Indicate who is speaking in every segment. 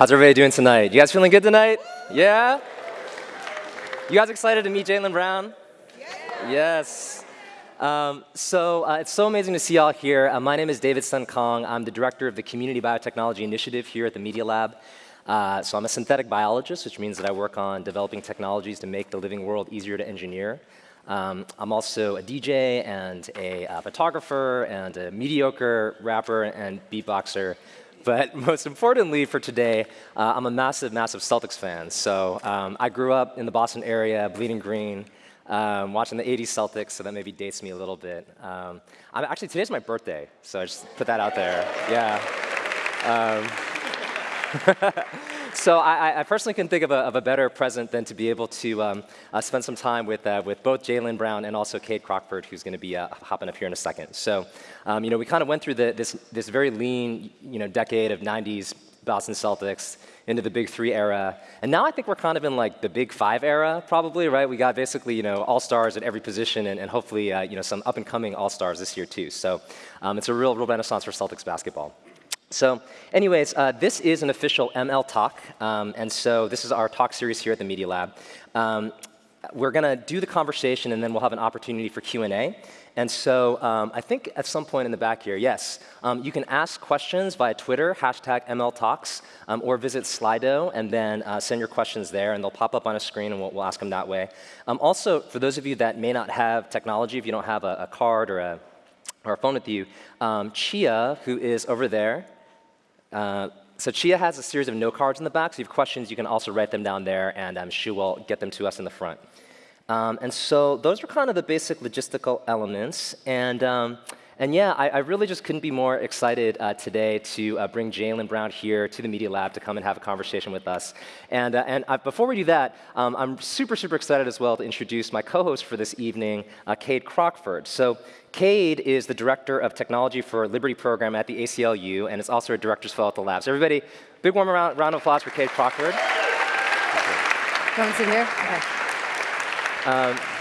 Speaker 1: How's everybody doing tonight? You guys feeling good tonight? Yeah? You guys excited to meet Jaylen Brown? Yes. Um, so uh, it's so amazing to see y'all here. Uh, my name is David Sun Kong. I'm the director of the Community Biotechnology Initiative here at the Media Lab. Uh, so I'm a synthetic biologist, which means that I work on developing technologies to make the living world easier to engineer. Um, I'm also a DJ and a uh, photographer and a mediocre rapper and beatboxer. But most importantly for today, uh, I'm a massive, massive Celtics fan. So um, I grew up in the Boston area, Bleeding Green, um, watching the 80s Celtics, so that maybe dates me a little bit. Um, actually, today's my birthday, so I just put that out there. Yeah. So I, I, personally can think of a, of a, better present than to be able to um, uh, spend some time with, uh, with both Jaylen Brown and also Kade Crockford, who's going to be uh, hopping up here in a second. So, um, you know, we kind of went through the, this, this very lean, you know, decade of 90s Boston Celtics into the big three era. And now I think we're kind of in like the big five era, probably, right? We got basically, you know, all-stars at every position and, and hopefully, uh, you know, some up-and-coming all-stars this year too. So um, it's a real, real renaissance for Celtics basketball. So anyways, uh, this is an official ML talk, um, and so this is our talk series here at the Media Lab. Um, we're going to do the conversation, and then we'll have an opportunity for Q&A. And so um, I think at some point in the back here, yes, um, you can ask questions via Twitter, hashtag MLTalks, um, or visit Slido, and then uh, send your questions there, and they'll pop up on a screen, and we'll, we'll ask them that way. Um, also, for those of you that may not have technology, if you don't have a, a card or a, or a phone with you, Chia, who is over there, uh, so Chia has a series of note cards in the back, so if you have questions, you can also write them down there, and um, she will get them to us in the front. Um, and so those are kind of the basic logistical elements. And um, and yeah, I, I, really just couldn't be more excited uh, today to uh, bring Jaylen Brown here to the Media Lab to come and have a conversation with us. And, uh, and uh, before we do that, um, I'm super, super excited as well to introduce my co-host for this evening, uh, Kade Crockford. So Kade is the Director of Technology for Liberty Program at the ACLU and is also a Director's Fellow at the lab. So everybody, big warm round, round of applause for Kade Crockford.
Speaker 2: Come sit here? Okay. Um,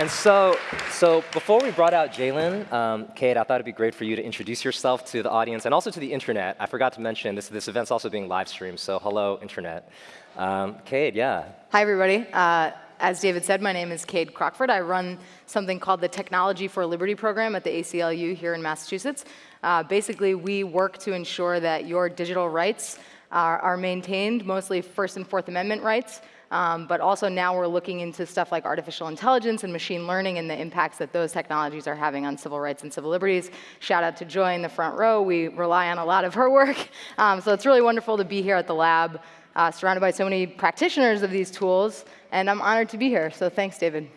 Speaker 1: and so, so before we brought out Jaylen, um, Kade, I thought it'd be great for you to introduce yourself to the audience and also to the internet. I forgot to mention this, this event's also being live streamed, so hello, internet. Um, Kade, yeah.
Speaker 2: Hi, everybody. Uh, as David said, my name is Kade Crockford. I run something called the Technology for Liberty program at the ACLU here in Massachusetts. Uh, basically, we work to ensure that your digital rights are, are maintained, mostly First and Fourth Amendment rights, um, but also now we're looking into stuff like artificial intelligence and machine learning and the impacts that those technologies are having on civil rights and civil liberties. Shout out to Joy in the front row. We rely on a lot of her work. Um, so it's really wonderful to be here at the lab, uh, surrounded by so many practitioners of these tools. And I'm honored to be here. So thanks, David.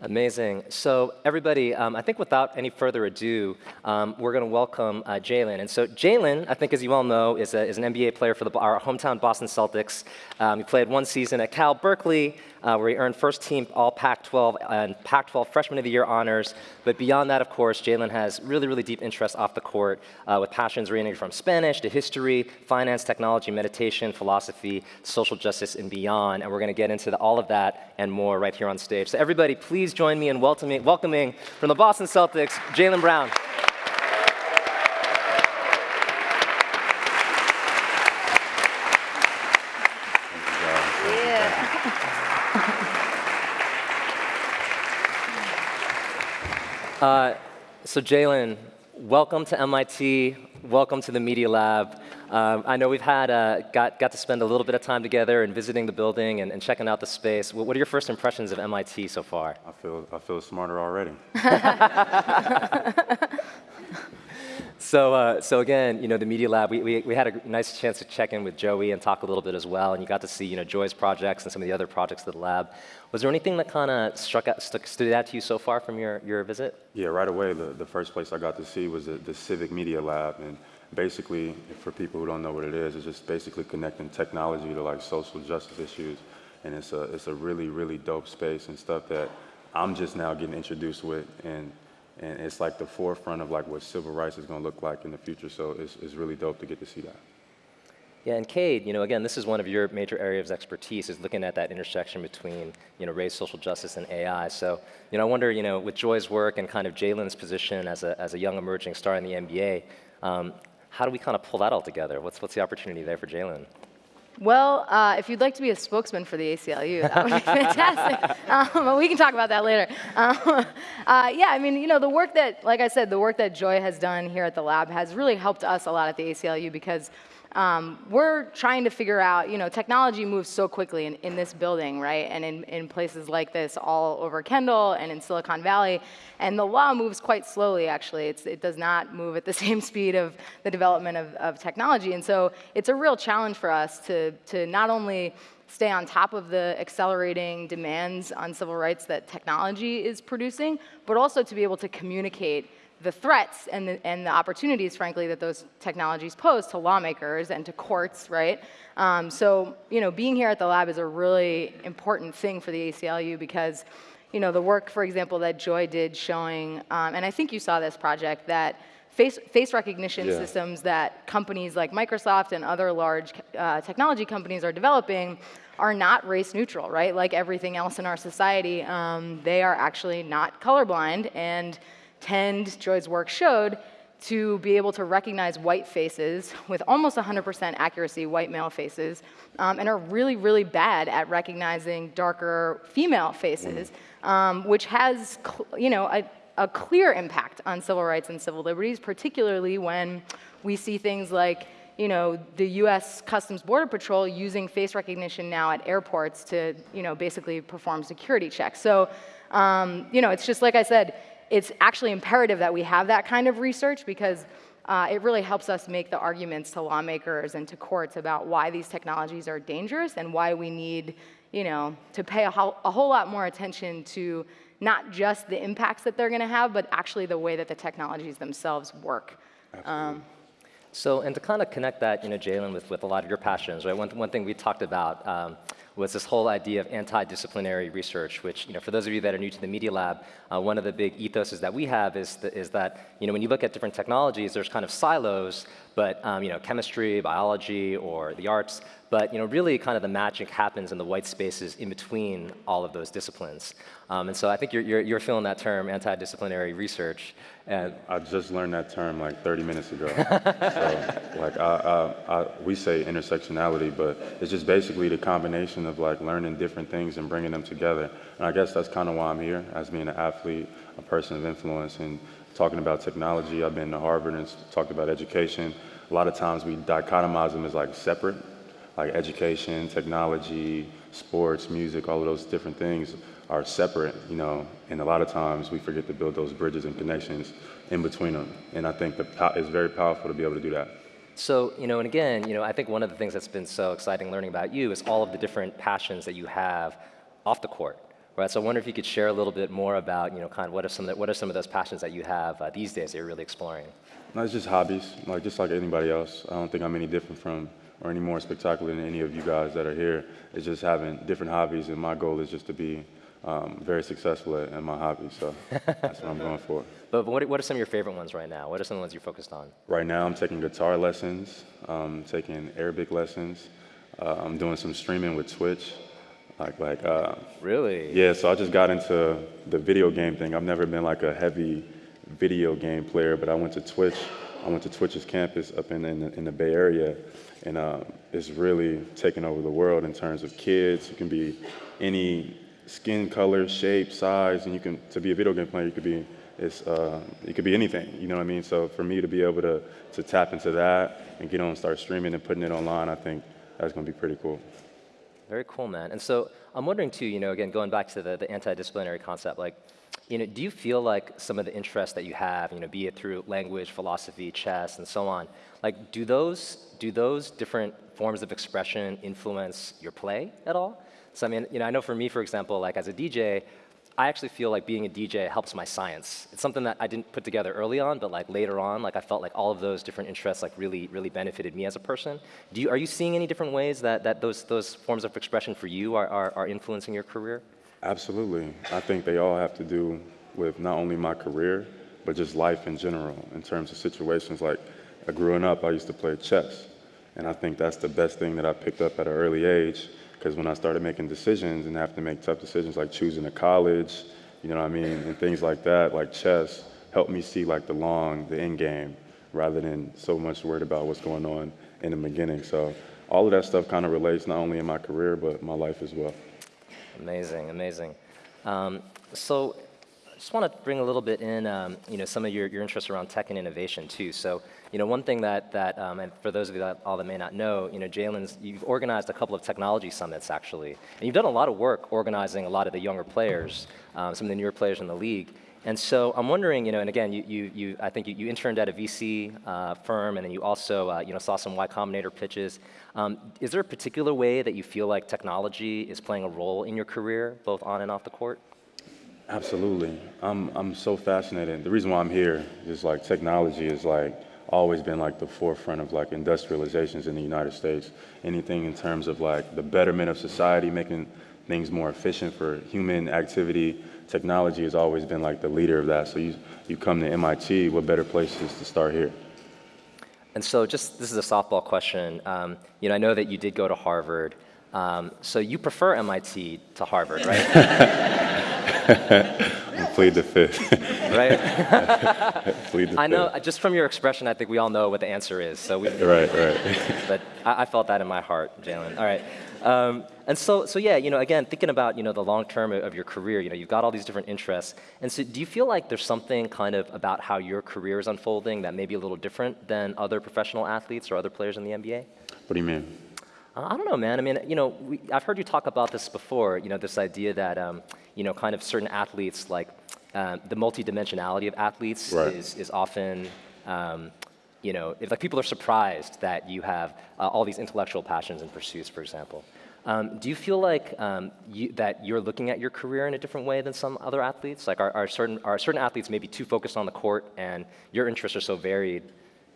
Speaker 1: Amazing. So everybody, um, I think without any further ado, um, we're going to welcome uh, Jaylen. And so Jaylen, I think as you all know, is, a, is an NBA player for the, our hometown Boston Celtics. Um, he played one season at Cal Berkeley, uh, where he earned first team All Pac-12 and Pac-12 Freshman of the Year honors. But beyond that, of course, Jaylen has really, really deep interest off the court uh, with passions ranging from Spanish to history, finance, technology, meditation, philosophy, social justice, and beyond. And we're going to get into the, all of that and more right here on stage. So everybody, please join me in welcoming, welcoming from the Boston Celtics, Jaylen Brown. Uh, so Jaylen, welcome to MIT. Welcome to the Media Lab. Um, I know we've had uh, got got to spend a little bit of time together and visiting the building and, and checking out the space. What, what are your first impressions of MIT so far?
Speaker 3: I feel I feel smarter already.
Speaker 1: So, uh, so again, you know, the Media Lab, we, we, we, had a nice chance to check in with Joey and talk a little bit as well, and you got to see, you know, Joy's projects and some of the other projects of the lab. Was there anything that kind of struck out, stuck, stood out to you so far from your, your visit?
Speaker 3: Yeah, right away, the, the first place I got to see was the, the Civic Media Lab, and basically, for people who don't know what it is, it's just basically connecting technology to like social justice issues, and it's a, it's a really, really dope space and stuff that I'm just now getting introduced with, and and it's like the forefront of like what civil rights is going to look like in the future. So it's, it's really dope to get to see that.
Speaker 1: Yeah, and Kade, you know, again, this is one of your major areas of expertise is looking at that intersection between, you know, race, social justice, and AI. So, you know, I wonder, you know, with Joy's work and kind of Jaylen's position as a, as a young emerging star in the NBA, um, how do we kind of pull that all together? What's, what's the opportunity there for Jaylen?
Speaker 2: Well, uh, if you'd like to be a spokesman for the ACLU, that would be fantastic. um, but we can talk about that later. Um, uh, yeah, I mean, you know, the work that, like I said, the work that Joy has done here at the lab has really helped us a lot at the ACLU because um, we're trying to figure out, you know, technology moves so quickly in, in this building, right? And in, in places like this all over Kendall and in Silicon Valley. And the law moves quite slowly, actually. It's, it does not move at the same speed of the development of, of technology. And so it's a real challenge for us to, to not only stay on top of the accelerating demands on civil rights that technology is producing, but also to be able to communicate the threats and the, and the opportunities, frankly, that those technologies pose to lawmakers and to courts, right? Um, so, you know, being here at the lab is a really important thing for the ACLU because, you know, the work, for example, that Joy did showing, um, and I think you saw this project, that face, face recognition
Speaker 3: Yeah.
Speaker 2: systems that companies like Microsoft and other large uh, technology companies are developing are not race neutral, right? Like everything else in our society, um, they are actually not colorblind and tend, Joy's work showed, to be able to recognize white faces with almost 100% accuracy, white male faces, um, and are really, really bad at recognizing darker female faces, um, which has, you know, a, a clear impact on civil rights and civil liberties, particularly when we see things like you know, the U.S. Customs Border Patrol using face recognition now at airports to, you know, basically perform security checks. So, um, you know, it's just like I said, it's actually imperative that we have that kind of research because uh, it really helps us make the arguments to lawmakers and to courts about why these technologies are dangerous and why we need, you know, to pay a, whole- a whole lot more attention to not just the impacts that they're going to have, but actually the way that the technologies themselves work.
Speaker 1: So, and to kind of connect that, you know, Jaylen, with, with a lot of your passions, right? One, one thing we talked about um, was this whole idea of anti-disciplinary research, which, you know, for those of you that are new to the Media Lab, uh, one of the big ethoses that we have is, th- is that, you know, when you look at different technologies, there's kind of silos, but, um, you know, chemistry, biology, or the arts, but, you know, really kind of the magic happens in the white spaces in between all of those disciplines. Um, and so I think you're, you're, you're feeling that term, anti-disciplinary research. And
Speaker 3: I just learned that term like 30 minutes ago. so, like, I, I, I, we say intersectionality, but it's just basically the combination of like learning different things and bringing them together. And I guess that's kind of why I'm here, as being an athlete, a person of influence, and talking about technology. I've been to Harvard and talked about education. A lot of times we dichotomize them as like separate, like education, technology, sports, music, all of those different things are separate, you know, and a lot of times we forget to build those bridges and connections in between them. And I think the po- it's very powerful to be able to do that.
Speaker 1: So, you know, and again, you know, I think one of the things that's been so exciting learning about you is all of the different passions that you have off the court, right? So I wonder if you could share a little bit more about, you know, kind of what are some of, the, what are some of those passions that you have uh, these days that you're really exploring?
Speaker 3: No, it's just hobbies, like just like anybody else. I don't think I'm any different from or any more spectacular than any of you guys that are here. It's just having different hobbies, and my goal is just to be um, very successful at, at my hobby. So that's what I'm going for.
Speaker 1: But what, what are some of your favorite ones right now? What are some of the ones you're focused on?
Speaker 3: Right now, I'm taking guitar lessons, um, taking Arabic lessons. Uh, I'm doing some streaming with Twitch, like like uh,
Speaker 1: Really?
Speaker 3: yeah. So I just got into the video game thing. I've never been like a heavy video game player, but I went to Twitch. I went to Twitch's campus up in in the, in the Bay Area, and uh, it's really taken over the world in terms of kids. You can be any skin color, shape, size, and you can to be a video game player. You could be it's uh, it could be anything. You know what I mean? So for me to be able to to tap into that and get on and start streaming and putting it online, I think that's gonna be pretty cool.
Speaker 1: Very cool, man. And so I'm wondering too, you know, again, going back to the, the anti-disciplinary concept, like, you know, do you feel like some of the interests that you have, you know, be it through language, philosophy, chess, and so on, like, do those do those different forms of expression influence your play at all? So I mean, you know, I know for me, for example, like as a DJ, I actually feel like being a DJ helps my science. It's something that I didn't put together early on, but like later on, like I felt like all of those different interests like really, really benefited me as a person. Do you, are you seeing any different ways that, that those, those forms of expression for you are, are, are influencing your career?
Speaker 3: Absolutely. I think they all have to do with not only my career, but just life in general, in terms of situations like growing up, I used to play chess. And I think that's the best thing that I picked up at an early age, because when I started making decisions and have to make tough decisions like choosing a college, you know what I mean, and things like that, like chess, helped me see like the long, the end game, rather than so much worried about what's going on in the beginning. So all of that stuff kind of relates not only in my career, but my life as well.
Speaker 1: Amazing, amazing. Um, so I just want to bring a little bit in, um, you know, some of your, your interests around tech and innovation too. So, you know, one thing that, that um, and for those of you that all that may not know, you know, Jaylen's, you've organized a couple of technology summits actually. And you've done a lot of work organizing a lot of the younger players, um, some of the newer players in the league. And so I'm wondering, you know, and again, you, you, you I think you, you interned at a VC uh, firm, and then you also, uh, you know, saw some Y Combinator pitches. Um, is there a particular way that you feel like technology is playing a role in your career, both on and off the court?
Speaker 3: Absolutely. I'm, I'm so fascinated. The reason why I'm here is like technology is like always been like the forefront of like industrializations in the United States. Anything in terms of like the betterment of society, making things more efficient for human activity, technology has always been like the leader of that. So you, you come to MIT, what better place is to start here?
Speaker 1: And so just, this is a softball question. Um, you know, I know that you did go to Harvard. Um, so you prefer MIT to Harvard, right?
Speaker 3: Plead the fifth.
Speaker 1: right?
Speaker 3: Plead the
Speaker 1: I know,
Speaker 3: fifth.
Speaker 1: just from your expression, I think we all know what the answer is. So we,
Speaker 3: Right, right.
Speaker 1: but I, I felt that in my heart, Jaylen. All right. Um, and so, so yeah, you know, again, thinking about you know the long term of your career, you know, you've got all these different interests, and so do you feel like there's something kind of about how your career is unfolding that may be a little different than other professional athletes or other players in the NBA?
Speaker 3: What do you mean?
Speaker 1: I don't know, man. I mean, you know, we, I've heard you talk about this before. You know, this idea that um, you know, kind of certain athletes, like um, the multidimensionality of athletes,
Speaker 3: Right.
Speaker 1: is is often. Um, you know, if like people are surprised that you have uh, all these intellectual passions and pursuits, for example. Um, do you feel like um, you, that you're looking at your career in a different way than some other athletes? Like, are, are certain are certain athletes maybe too focused on the court, and your interests are so varied?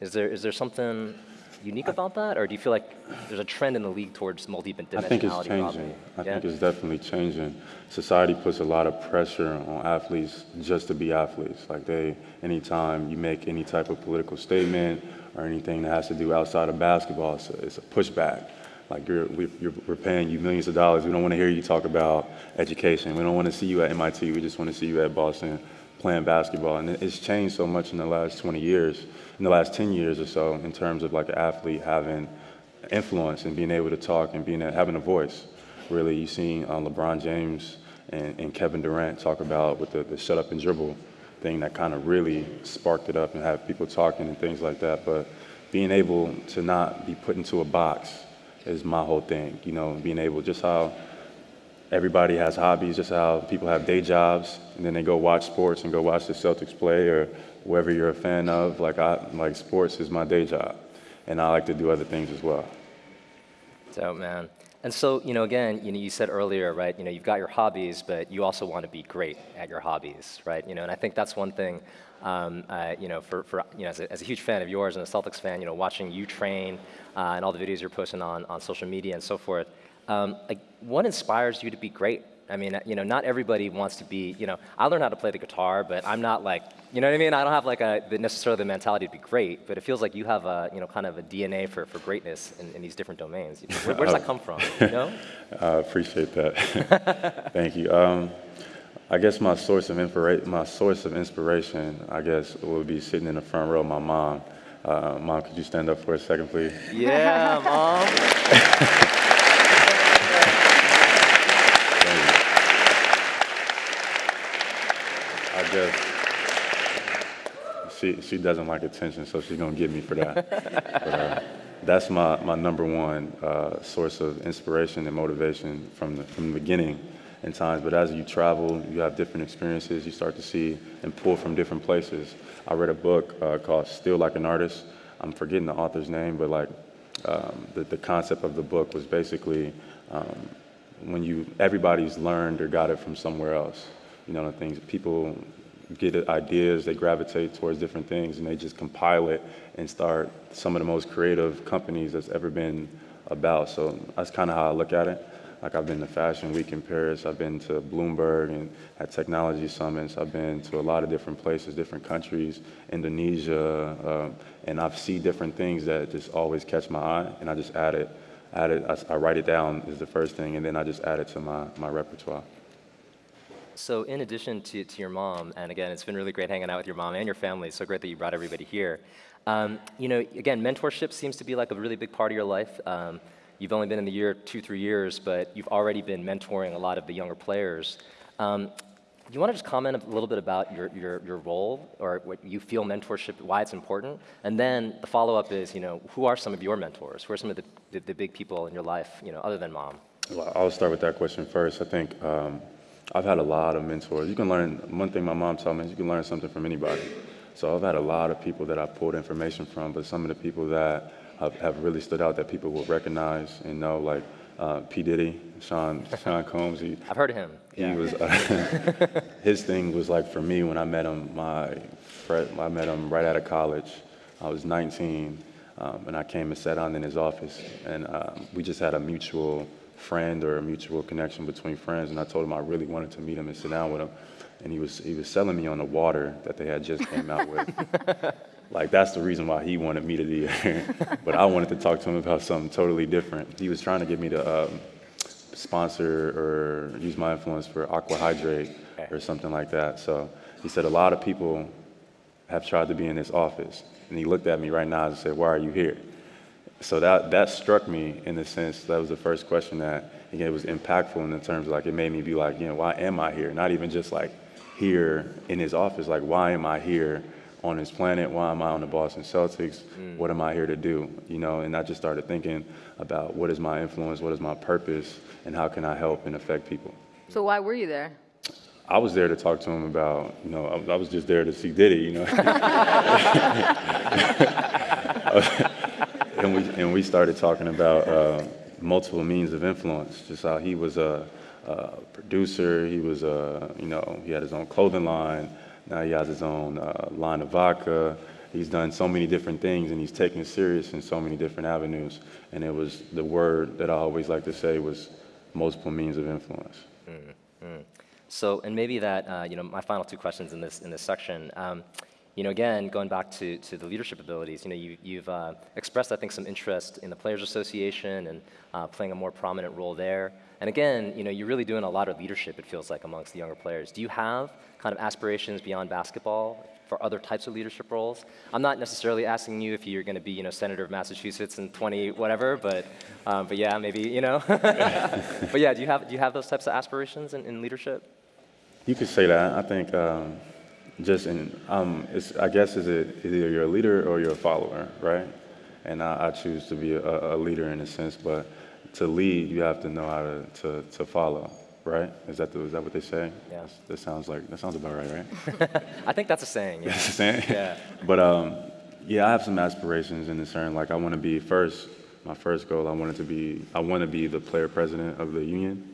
Speaker 1: Is there is there something unique about that, or do you feel like there's a trend in the league towards multi-dimensionality?
Speaker 3: I think it's changing. I
Speaker 1: Yeah?
Speaker 3: think it's definitely changing. Society puts a lot of pressure on athletes just to be athletes. Like they, anytime you make any type of political statement or anything that has to do outside of basketball, it's a, it's a pushback. Like you're, we, you're, we're paying you millions of dollars. We don't want to hear you talk about education. We don't want to see you at MIT. We just want to see you at Boston playing basketball. And it's changed so much in the last 20 years, in the last 10 years or so, in terms of like an athlete having influence and being able to talk and being having a voice. Really, you've seen uh, LeBron James and, and Kevin Durant talk about with the, the shut up and dribble thing that kind of really sparked it up and have people talking and things like that. But being able to not be put into a box is my whole thing. You know, being able just how everybody has hobbies, just how people have day jobs, and then they go watch sports and go watch the Celtics play or whoever you're a fan of. Like I like sports is my day job, and I like to do other things as well.
Speaker 1: Dope, man. And so, you know, again, you know, you said earlier, right? You know, you've got your hobbies, but you also want to be great at your hobbies, right? You know, and I think that's one thing. Um, uh, you know, for, for you know, as a, as a huge fan of yours and a Celtics fan, you know, watching you train uh, and all the videos you're posting on, on social media and so forth, um, like, what inspires you to be great? I mean, you know, not everybody wants to be, you know, I learned how to play the guitar, but I'm not like, you know what I mean? I don't have like a, necessarily the mentality to be great, but it feels like you have a, you know, kind of a DNA for, for greatness in, in these different domains. Where, where does that come from, you know?
Speaker 3: I appreciate that. Thank you. Um, I guess my source of inspira- my source of inspiration, I guess, would be sitting in the front row. My mom. Uh, mom, could you stand up for a second, please?
Speaker 1: Yeah, mom.
Speaker 3: Thank you. She she doesn't like attention, so she's gonna get me for that. but, uh, that's my, my number one uh, source of inspiration and motivation from the from the beginning in times. But as you travel, you have different experiences. You start to see and pull from different places. I read a book uh, called "Steal Like an Artist." I'm forgetting the author's name, but like um, the the concept of the book was basically. Um, when you everybody's learned or got it from somewhere else. You know, the things people get ideas, they gravitate towards different things, and they just compile it and start some of the most creative companies that's ever been about. So that's kind of how I look at it. Like I've been to Fashion Week in Paris, I've been to Bloomberg and at technology summits, I've been to a lot of different places, different countries, Indonesia, um, and I've seen different things that just always catch my eye, and I just add it add it, I, I write it down is the first thing, and then I just add it to my, my repertoire.
Speaker 1: So in addition to, to your mom, and again, it's been really great hanging out with your mom and your family. So great that you brought everybody here. Um, you know, again, mentorship seems to be like a really big part of your life. Um, you've only been in the year two, three years, but you've already been mentoring a lot of the younger players. Um, do you want to just comment a little bit about your, your, your role or what you feel mentorship, why it's important? And then the follow-up is, you know, who are some of your mentors? Who are some of the, the, the big people in your life, you know, other than mom?
Speaker 3: Well, I'll start with that question first. I think um, I've had a lot of mentors. You can learn, one thing my mom taught me is you can learn something from anybody. So I've had a lot of people that I've pulled information from, but some of the people that have, have really stood out that people will recognize and know, like uh, P. Diddy, Sean, Sean Combs. He,
Speaker 1: I've heard of him.
Speaker 3: he
Speaker 1: Yeah.
Speaker 3: was, uh, his thing was like for me when I met him, my, I met him right out of college. I was 19, um, and I came and sat down in his office, and um, we just had a mutual friend or a mutual connection between friends, and I told him I really wanted to meet him and sit down with him, and he was, he was selling me on the water that they had just came out with. Like that's the reason why he wanted me to be here, but I wanted to talk to him about something totally different. He was trying to get me to um, sponsor or use my influence for Aqua Hydrate or something like that. So he said a lot of people have tried to be in this office, and he looked at me right now and said, "Why are you here?" So that that struck me in the sense that was the first question that again was impactful in the terms of like it made me be like, you know, why am I here? Not even just like here in his office, like why am I here on his planet? Why am I on the Boston Celtics? Mm. What am I here to do? You know, and I just started thinking about what is my influence, what is my purpose, and how can I help and affect people.
Speaker 2: So why were you there?
Speaker 3: I was there to talk to him about, you know, I, I was just there to see Diddy, you know. and we and we started talking about uh, multiple means of influence, just how he was a, a producer, he was a, you know, he had his own clothing line, now he has his own uh, line of vodka. He's done so many different things, and he's taken serious in so many different avenues. And it was the word that I always like to say was multiple means of influence.
Speaker 1: So, and maybe that, uh, you know, my final two questions in this, in this section. Um, you know, again, going back to, to the leadership abilities, you know, you, you've uh, expressed, I think, some interest in the Players Association and uh, playing a more prominent role there. And again, you know, you're really doing a lot of leadership, it feels like, amongst the younger players. Do you have kind of aspirations beyond basketball for other types of leadership roles? I'm not necessarily asking you if you're going to be, you know, senator of Massachusetts in 20 whatever, but, um, but yeah, maybe, you know. but yeah, do you have, do you have those types of aspirations in, in leadership?
Speaker 3: You could say that. I think um, just in, um, it's, I guess is it either you're a leader or you're a follower, right? And I, I choose to be a, a leader in a sense, but to lead, you have to know how to, to, to follow, right? Is that, the, is that what they say?
Speaker 1: Yeah.
Speaker 3: That's- That sounds like, that sounds about right, right?
Speaker 1: I think that's a saying. Yeah.
Speaker 3: That's the same?
Speaker 1: Yeah.
Speaker 3: But um, yeah, I have some aspirations in the certain, like I want to be first, my first goal, I wanted to be, I want to be the player president of the union.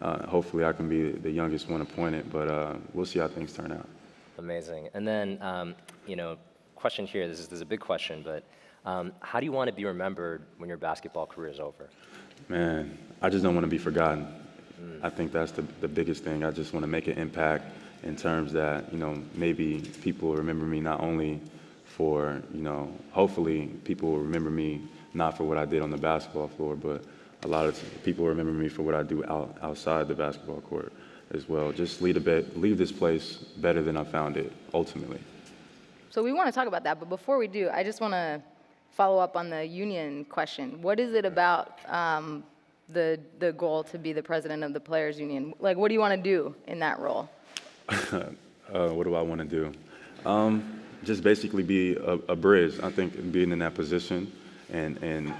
Speaker 3: Uh, hopefully I can be the youngest one appointed, but uh, we'll see how things turn out.
Speaker 1: Amazing. And then, um, you know, question here. This is, this is a big question, but um, how do you want to be remembered when your basketball career is over?
Speaker 3: Man, I just don't want to be forgotten. I think that's the, the biggest thing. I just want to make an impact in terms that, you know, maybe people remember me not only for, you know, hopefully people will remember me not for what I did on the basketball floor, but a lot of people remember me for what I do out, outside the basketball court as well. Just leave, a bit, leave this place better than I found it, ultimately.
Speaker 2: So we want to talk about that, but before we do, I just want to follow up on the union question. What is it about um, the the goal to be the president of the players' union? Like, what do you want to do in that role?
Speaker 3: Uh, what do I want to do? Um, just basically be a, a bridge. I think being in that position, and and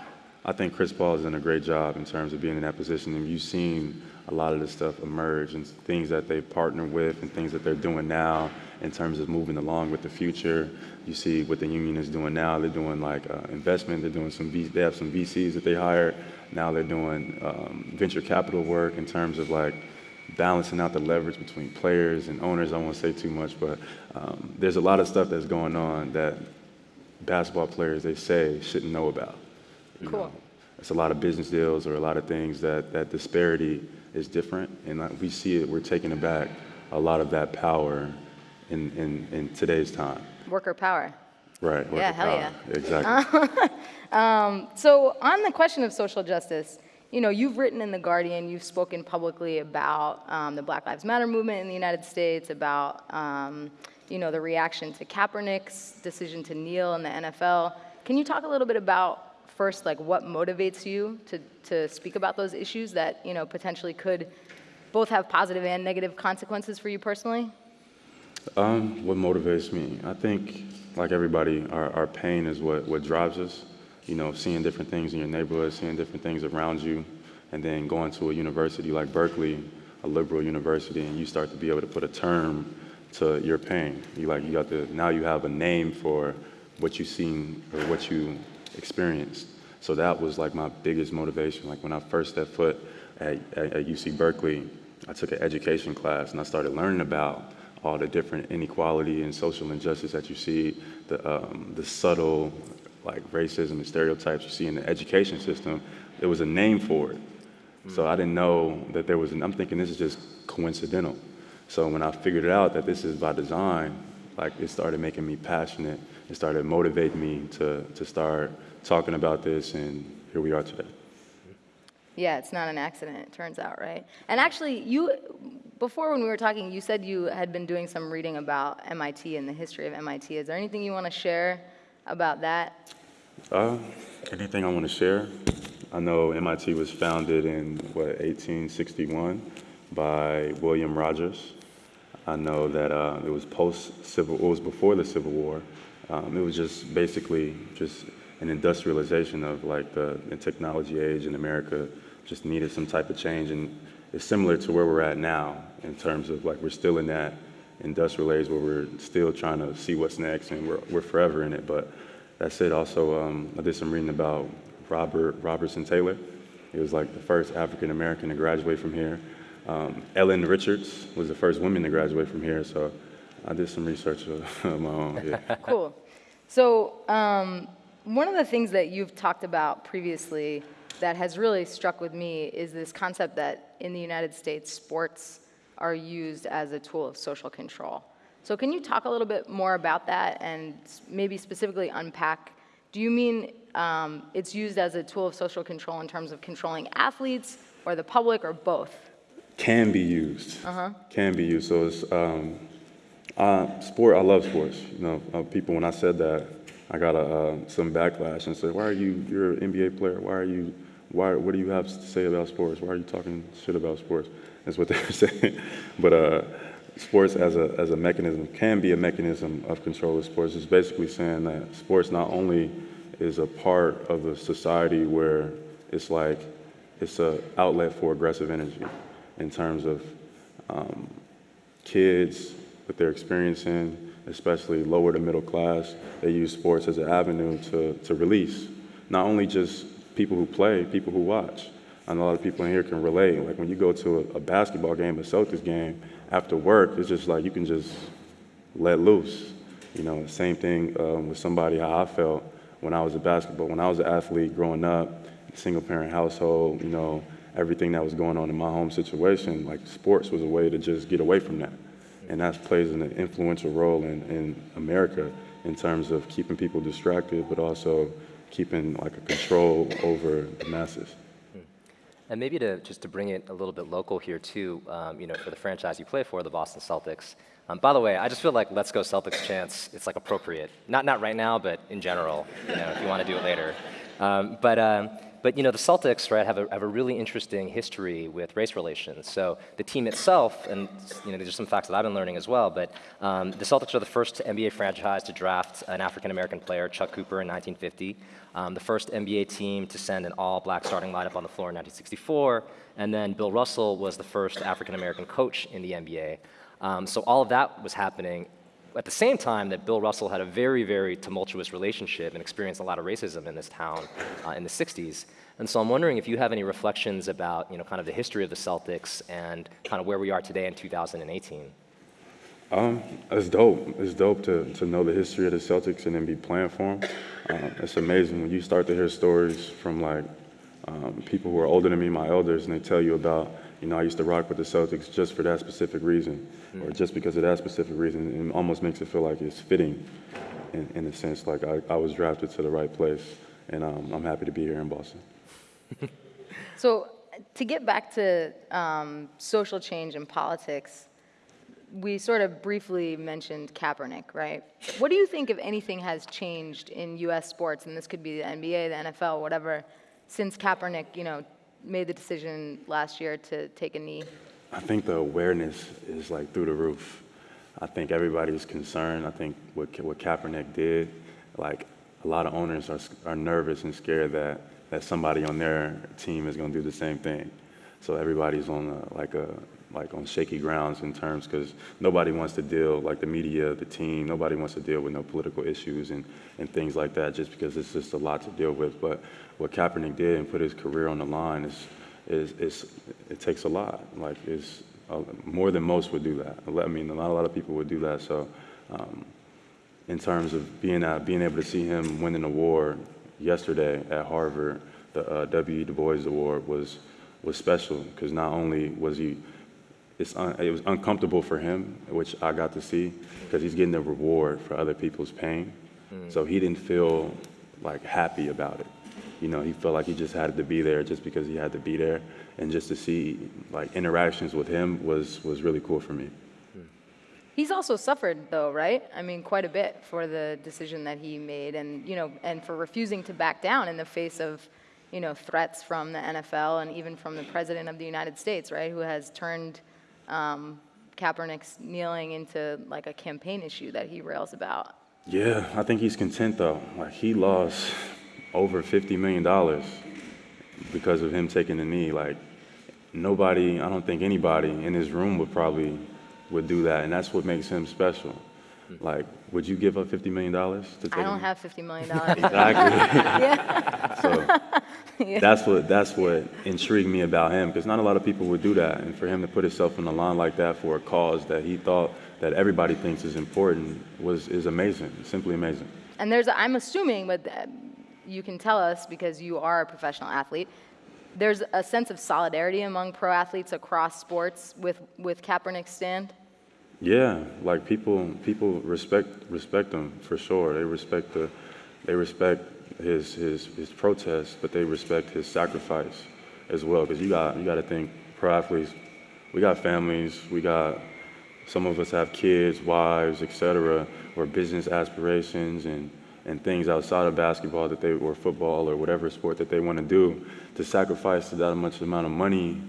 Speaker 3: I think Chris Paul has done a great job in terms of being in that position. And you've seen a lot of this stuff emerge and things that they partner with and things that they're doing now in terms of moving along with the future. You see what the union is doing now. They're doing like uh, investment. They're doing some. V- they have some VCs that they hired. Now they're doing um, venture capital work in terms of like balancing out the leverage between players and owners. I won't say too much, but um, there's a lot of stuff that's going on that basketball players they say shouldn't know about.
Speaker 2: Cool.
Speaker 3: know. It's a lot of business deals or a lot of things that that disparity is different, and we see it. We're taking back a lot of that power in in, in today's time.
Speaker 2: Worker power.
Speaker 3: Right.
Speaker 2: Yeah, hell
Speaker 3: power.
Speaker 2: yeah.
Speaker 3: Exactly.
Speaker 2: So on the question of social justice, you know, you've written in The Guardian, you've spoken publicly about um, the Black Lives Matter movement in the United States, about, um, you know, the reaction to Kaepernick's decision to kneel in the NFL. Can you talk a little bit about, first, like what motivates you to, to speak about those issues that, you know, potentially could both have positive and negative consequences for you personally?
Speaker 3: Um, what motivates me? I think, like everybody, our, our pain is what, what drives us. You know, seeing different things in your neighborhood, seeing different things around you, and then going to a university like Berkeley, a liberal university, and you start to be able to put a term to your pain. You like you got to now you have a name for what you've seen or what you experienced. So that was like my biggest motivation. Like when I first stepped foot at, at, at UC Berkeley, I took an education class and I started learning about all the different inequality and social injustice that you see, the, um, the subtle like racism and stereotypes you see in the education system. There was a name for it. So I didn't know that there was, an, I'm thinking this is just coincidental. So when I figured it out that this is by design, like it started making me passionate. It started motivating me to, to start talking about this, and here we are today.
Speaker 2: Yeah, it's not an accident, it turns out, right? And actually, you, before when we were talking, you said you had been doing some reading about MIT and the history of MIT. Is there anything you want to share about that?
Speaker 3: Uh, anything I want to share? I know MIT was founded in, what, 1861 by William Rogers. I know that uh, it was post-Civil, it was before the Civil War. Um, it was just basically just an industrialization of like the, the technology age in America just needed some type of change. And it's similar to where we're at now in terms of like we're still in that industrial age where we're still trying to see what's next and we're, we're forever in it. But that said, also, um, I did some reading about Robert Robertson Taylor. He was like the first African American to graduate from here. Um, Ellen Richards was the first woman to graduate from here. So I did some research of my own. Yeah.
Speaker 2: Cool. So, um, one of the things that you've talked about previously that has really struck with me is this concept that in the United States, sports are used as a tool of social control. So, can you talk a little bit more about that and maybe specifically unpack? Do you mean um, it's used as a tool of social control in terms of controlling athletes or the public or both?
Speaker 3: Can be used. Can be used. So it's um, uh, sport. I love sports. You know, uh, people when I said that, I got a, uh, some backlash and said, "Why are you? You're an NBA player. Why are you? Why? What do you have to say about sports? Why are you talking shit about sports?" That's what they were saying. but uh, sports as a as a mechanism can be a mechanism of control of sports. It's basically saying that sports not only is a part of a society where it's like it's a outlet for aggressive energy in terms of um, kids, what they're experiencing, especially lower to middle class, they use sports as an avenue to, to release. Not only just people who play, people who watch. I know a lot of people in here can relate. Like when you go to a, a basketball game, a Celtics game, after work, it's just like you can just let loose. You know, same thing um, with somebody how I felt when I was a basketball, when I was an athlete growing up, single parent household, you know, everything that was going on in my home situation, like sports was a way to just get away from that. And that plays an influential role in, in America in terms of keeping people distracted, but also keeping like a control over the masses.
Speaker 1: And maybe to just to bring it a little bit local here too, um, you know, for the franchise you play for, the Boston Celtics. Um, by the way, I just feel like "Let's Go Celtics" chance. It's like appropriate. Not not right now, but in general. You know, if you want to do it later. Um, but um, but you know, the Celtics, right, have a, have a really interesting history with race relations. So the team itself, and you know, these are some facts that I've been learning as well. But um, the Celtics are the first NBA franchise to draft an African American player, Chuck Cooper, in 1950. Um, the first NBA team to send an all-black starting lineup on the floor in 1964, and then Bill Russell was the first African American coach in the NBA. Um, so all of that was happening at the same time that Bill Russell had a very, very tumultuous relationship and experienced a lot of racism in this town uh, in the 60s. And so I'm wondering if you have any reflections about, you know, kind of the history of the Celtics and kind of where we are today in 2018.
Speaker 3: Um, it's dope. It's dope to, to know the history of the Celtics and then be playing for them. Um, it's amazing when you start to hear stories from like um, people who are older than me, my elders, and they tell you about, you know, I used to rock with the Celtics just for that specific reason, or just because of that specific reason. It almost makes it feel like it's fitting, in, in a sense, like I, I was drafted to the right place, and um, I'm happy to be here in Boston.
Speaker 2: So, to get back to um, social change and politics, we sort of briefly mentioned Kaepernick, right? What do you think, if anything, has changed in U.S. sports, and this could be the NBA, the NFL, whatever, since Kaepernick, you know, made the decision last year to take a knee?
Speaker 3: I think the awareness is like through the roof. I think everybody's concerned. I think what, what Kaepernick did, like a lot of owners are, are nervous and scared that, that somebody on their team is going to do the same thing. So everybody's on a, like a like on shaky grounds in terms because nobody wants to deal like the media, the team. Nobody wants to deal with no political issues and, and things like that just because it's just a lot to deal with. But what Kaepernick did and put his career on the line is is, is it takes a lot. Like it's uh, more than most would do that. I mean, not a lot of people would do that. So, um, in terms of being uh, being able to see him win an award yesterday at Harvard, the uh, W. Du Bois Award was was special because not only was he it was uncomfortable for him, which I got to see because he's getting the reward for other people's pain. Mm. So he didn't feel like happy about it. You know, he felt like he just had to be there just because he had to be there, and just to see like interactions with him was was really cool for me. Hmm.
Speaker 2: He's also suffered, though, right? I mean, quite a bit for the decision that he made, and you know, and for refusing to back down in the face of, you know, threats from the NFL and even from the president of the United States, right, who has turned um, Kaepernick's kneeling into like a campaign issue that he rails about.
Speaker 3: Yeah, I think he's content though. Like he lost over fifty million dollars because of him taking the knee. Like nobody, I don't think anybody in this room would probably would do that, and that's what makes him special. Like, would you give up fifty million dollars to take?
Speaker 2: I don't have 50 million. dollars.
Speaker 3: Exactly. so that's what that's what intrigued me about him because not a lot of people would do that, and for him to put himself on the line like that for a cause that he thought that everybody thinks is important was is amazing, simply amazing.
Speaker 2: And there's, I'm assuming, but uh, you can tell us because you are a professional athlete, there's a sense of solidarity among pro athletes across sports with, with Kaepernick's stand.
Speaker 3: Yeah, like people people respect respect him for sure. They respect the they respect his his his protest, but they respect his sacrifice as well. Because you got you got to think pro athletes, we got families, we got some of us have kids, wives, etc., or business aspirations and and things outside of basketball that they or football or whatever sport that they want to do. To sacrifice that much amount of money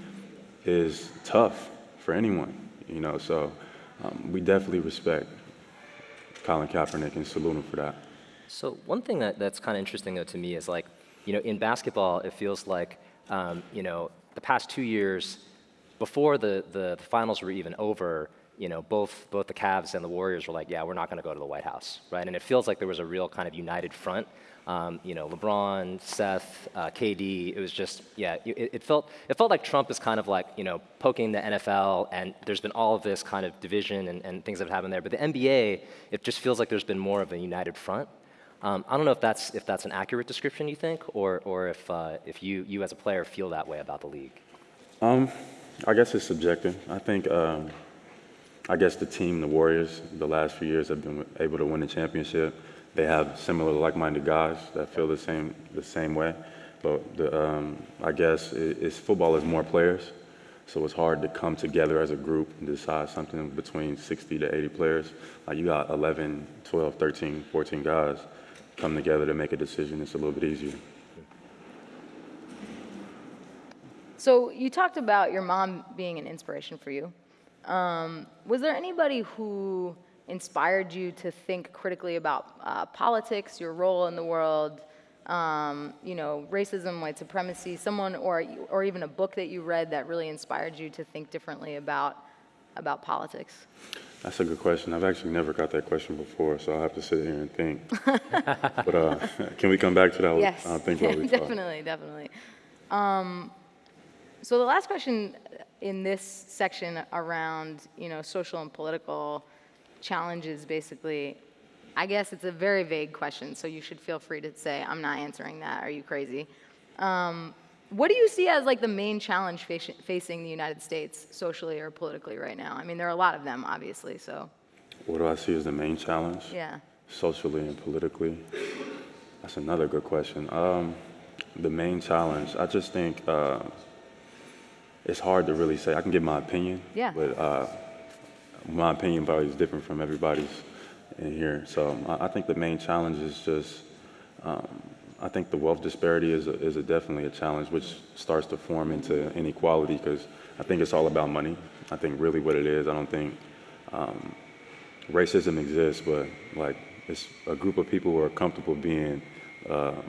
Speaker 3: is tough for anyone, you know. So um, we definitely respect Colin Kaepernick and salute him for that.
Speaker 1: So one thing that, that's kind of interesting though to me is like, you know, in basketball, it feels like, um, you know, the past two years, before the, the, the finals were even over, you know, both, both the Cavs and the Warriors were like, yeah, we're not going to go to the White House, right? And it feels like there was a real kind of united front. Um, you know, LeBron, Steph, uh, KD. It was just, yeah, it, it felt it felt like Trump is kind of like, you know, poking the NFL, and there's been all of this kind of division and, and things that have happened there. But the NBA, it just feels like there's been more of a united front. Um, I don't know if that's if that's an accurate description you think, or or if uh, if you you as a player feel that way about the league.
Speaker 3: Um, I guess it's subjective. I think, um, I guess the team, the Warriors, the last few years have been able to win the championship. They have similar, like-minded guys that feel the same the same way. But the, um, I guess it, it's football is more players, so it's hard to come together as a group and decide something between 60 to 80 players. Like you got 11, 12, 13, 14 guys come together to make a decision. It's a little bit easier.
Speaker 2: So you talked about your mom being an inspiration for you. Um, was there anybody who inspired you to think critically about uh, politics, your role in the world, um, you know, racism, white supremacy, someone, or or even a book that you read that really inspired you to think differently about about politics?
Speaker 3: That's a good question. I've actually never got that question before, so I'll have to sit here and think. but uh, can we come back to that?
Speaker 2: Yes,
Speaker 3: I'll think we
Speaker 2: definitely, definitely. Um, so the last question in this section around, you know, social and political challenges, basically, I guess it's a very vague question, so you should feel free to say, I'm not answering that, are you crazy? Um, what do you see as like the main challenge faci- facing the United States socially or politically right now? I mean, there are a lot of them, obviously, so,
Speaker 3: What do I see as the main challenge?
Speaker 2: yeah.
Speaker 3: Socially and politically? That's another good question. Um, the main challenge, I just think uh, it's hard to really say. I can give my opinion.
Speaker 2: Yeah.
Speaker 3: But uh, my opinion probably is different from everybody's in here. So I, think the main challenge is just, um, I think the wealth disparity is, a, is a definitely a challenge which starts to form into inequality because I think it's all about money. I think really what it is, I don't think um, racism exists, but like it's a group of people who are comfortable being um,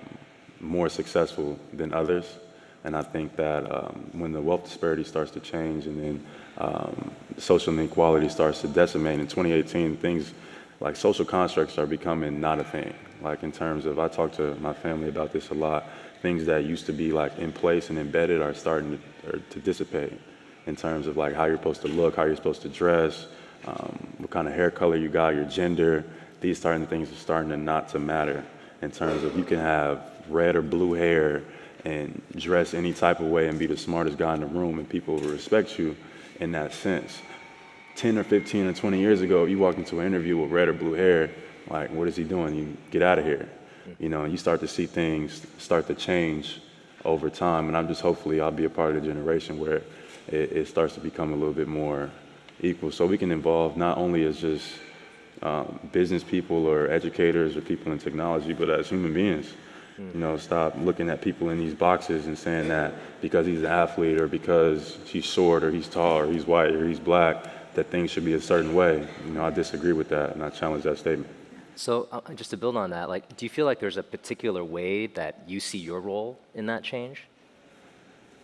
Speaker 3: more successful than others. And I think that um, when the wealth disparity starts to change and then um, social inequality starts to decimate in 2018, things like social constructs are becoming not a thing. Like in terms of, I talk to my family about this a lot, things that used to be like in place and embedded are starting to, to dissipate in terms of like how you're supposed to look, how you're supposed to dress, um, what kind of hair color you got, your gender. These starting things are starting to not to matter in terms of you can have red or blue hair and dress any type of way and be the smartest guy in the room and people will respect you in that sense. 10 or 15 or 20 years ago, you walk into an interview with red or blue hair, like, what is he doing? You get out of here. You know, you start to see things start to change over time. And I'm just hopefully I'll be a part of the generation where it, it starts to become a little bit more equal. So we can involve not only as just um, business people or educators or people in technology, but as human beings. You know, stop looking at people in these boxes and saying that because he's an athlete or because he's short or he's tall or he's white or he's black, that things should be a certain way. You know, I disagree with that and I challenge that statement.
Speaker 1: So uh, just to build on that, like, do you feel like there's a particular way that you see your role in that change?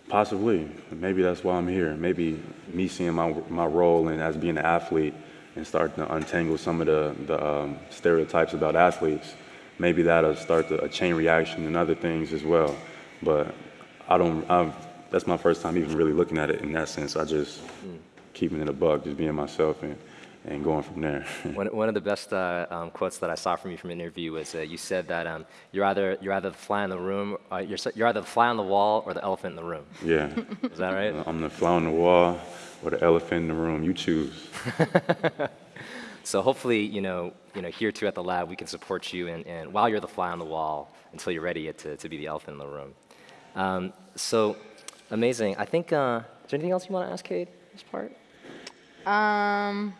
Speaker 3: Possibly. Maybe that's why I'm here. Maybe me seeing my, my role and as being an athlete and starting to untangle some of the, the um, stereotypes about athletes, maybe that'll start to, a chain reaction and other things as well. But I don't, I've, that's my first time even really looking at it in that sense. I just mm. keeping it a buck, just being myself and and going from there.
Speaker 1: one, one of the best uh, um, quotes that I saw from you from an interview was uh, you said that um, you're either you're either the fly in the room, uh, you're, you're either the fly on the wall or the elephant in the room.
Speaker 3: Yeah.
Speaker 1: Is that right?
Speaker 3: I'm the fly on the wall or the elephant in the room. You choose.
Speaker 1: so hopefully, you know, you know, here too at the lab, we can support you and, and while you're the fly on the wall until you're ready to, to be the elephant in the room. Um, so amazing. I think, uh, is there anything else you want to ask Kade this part?
Speaker 2: Um,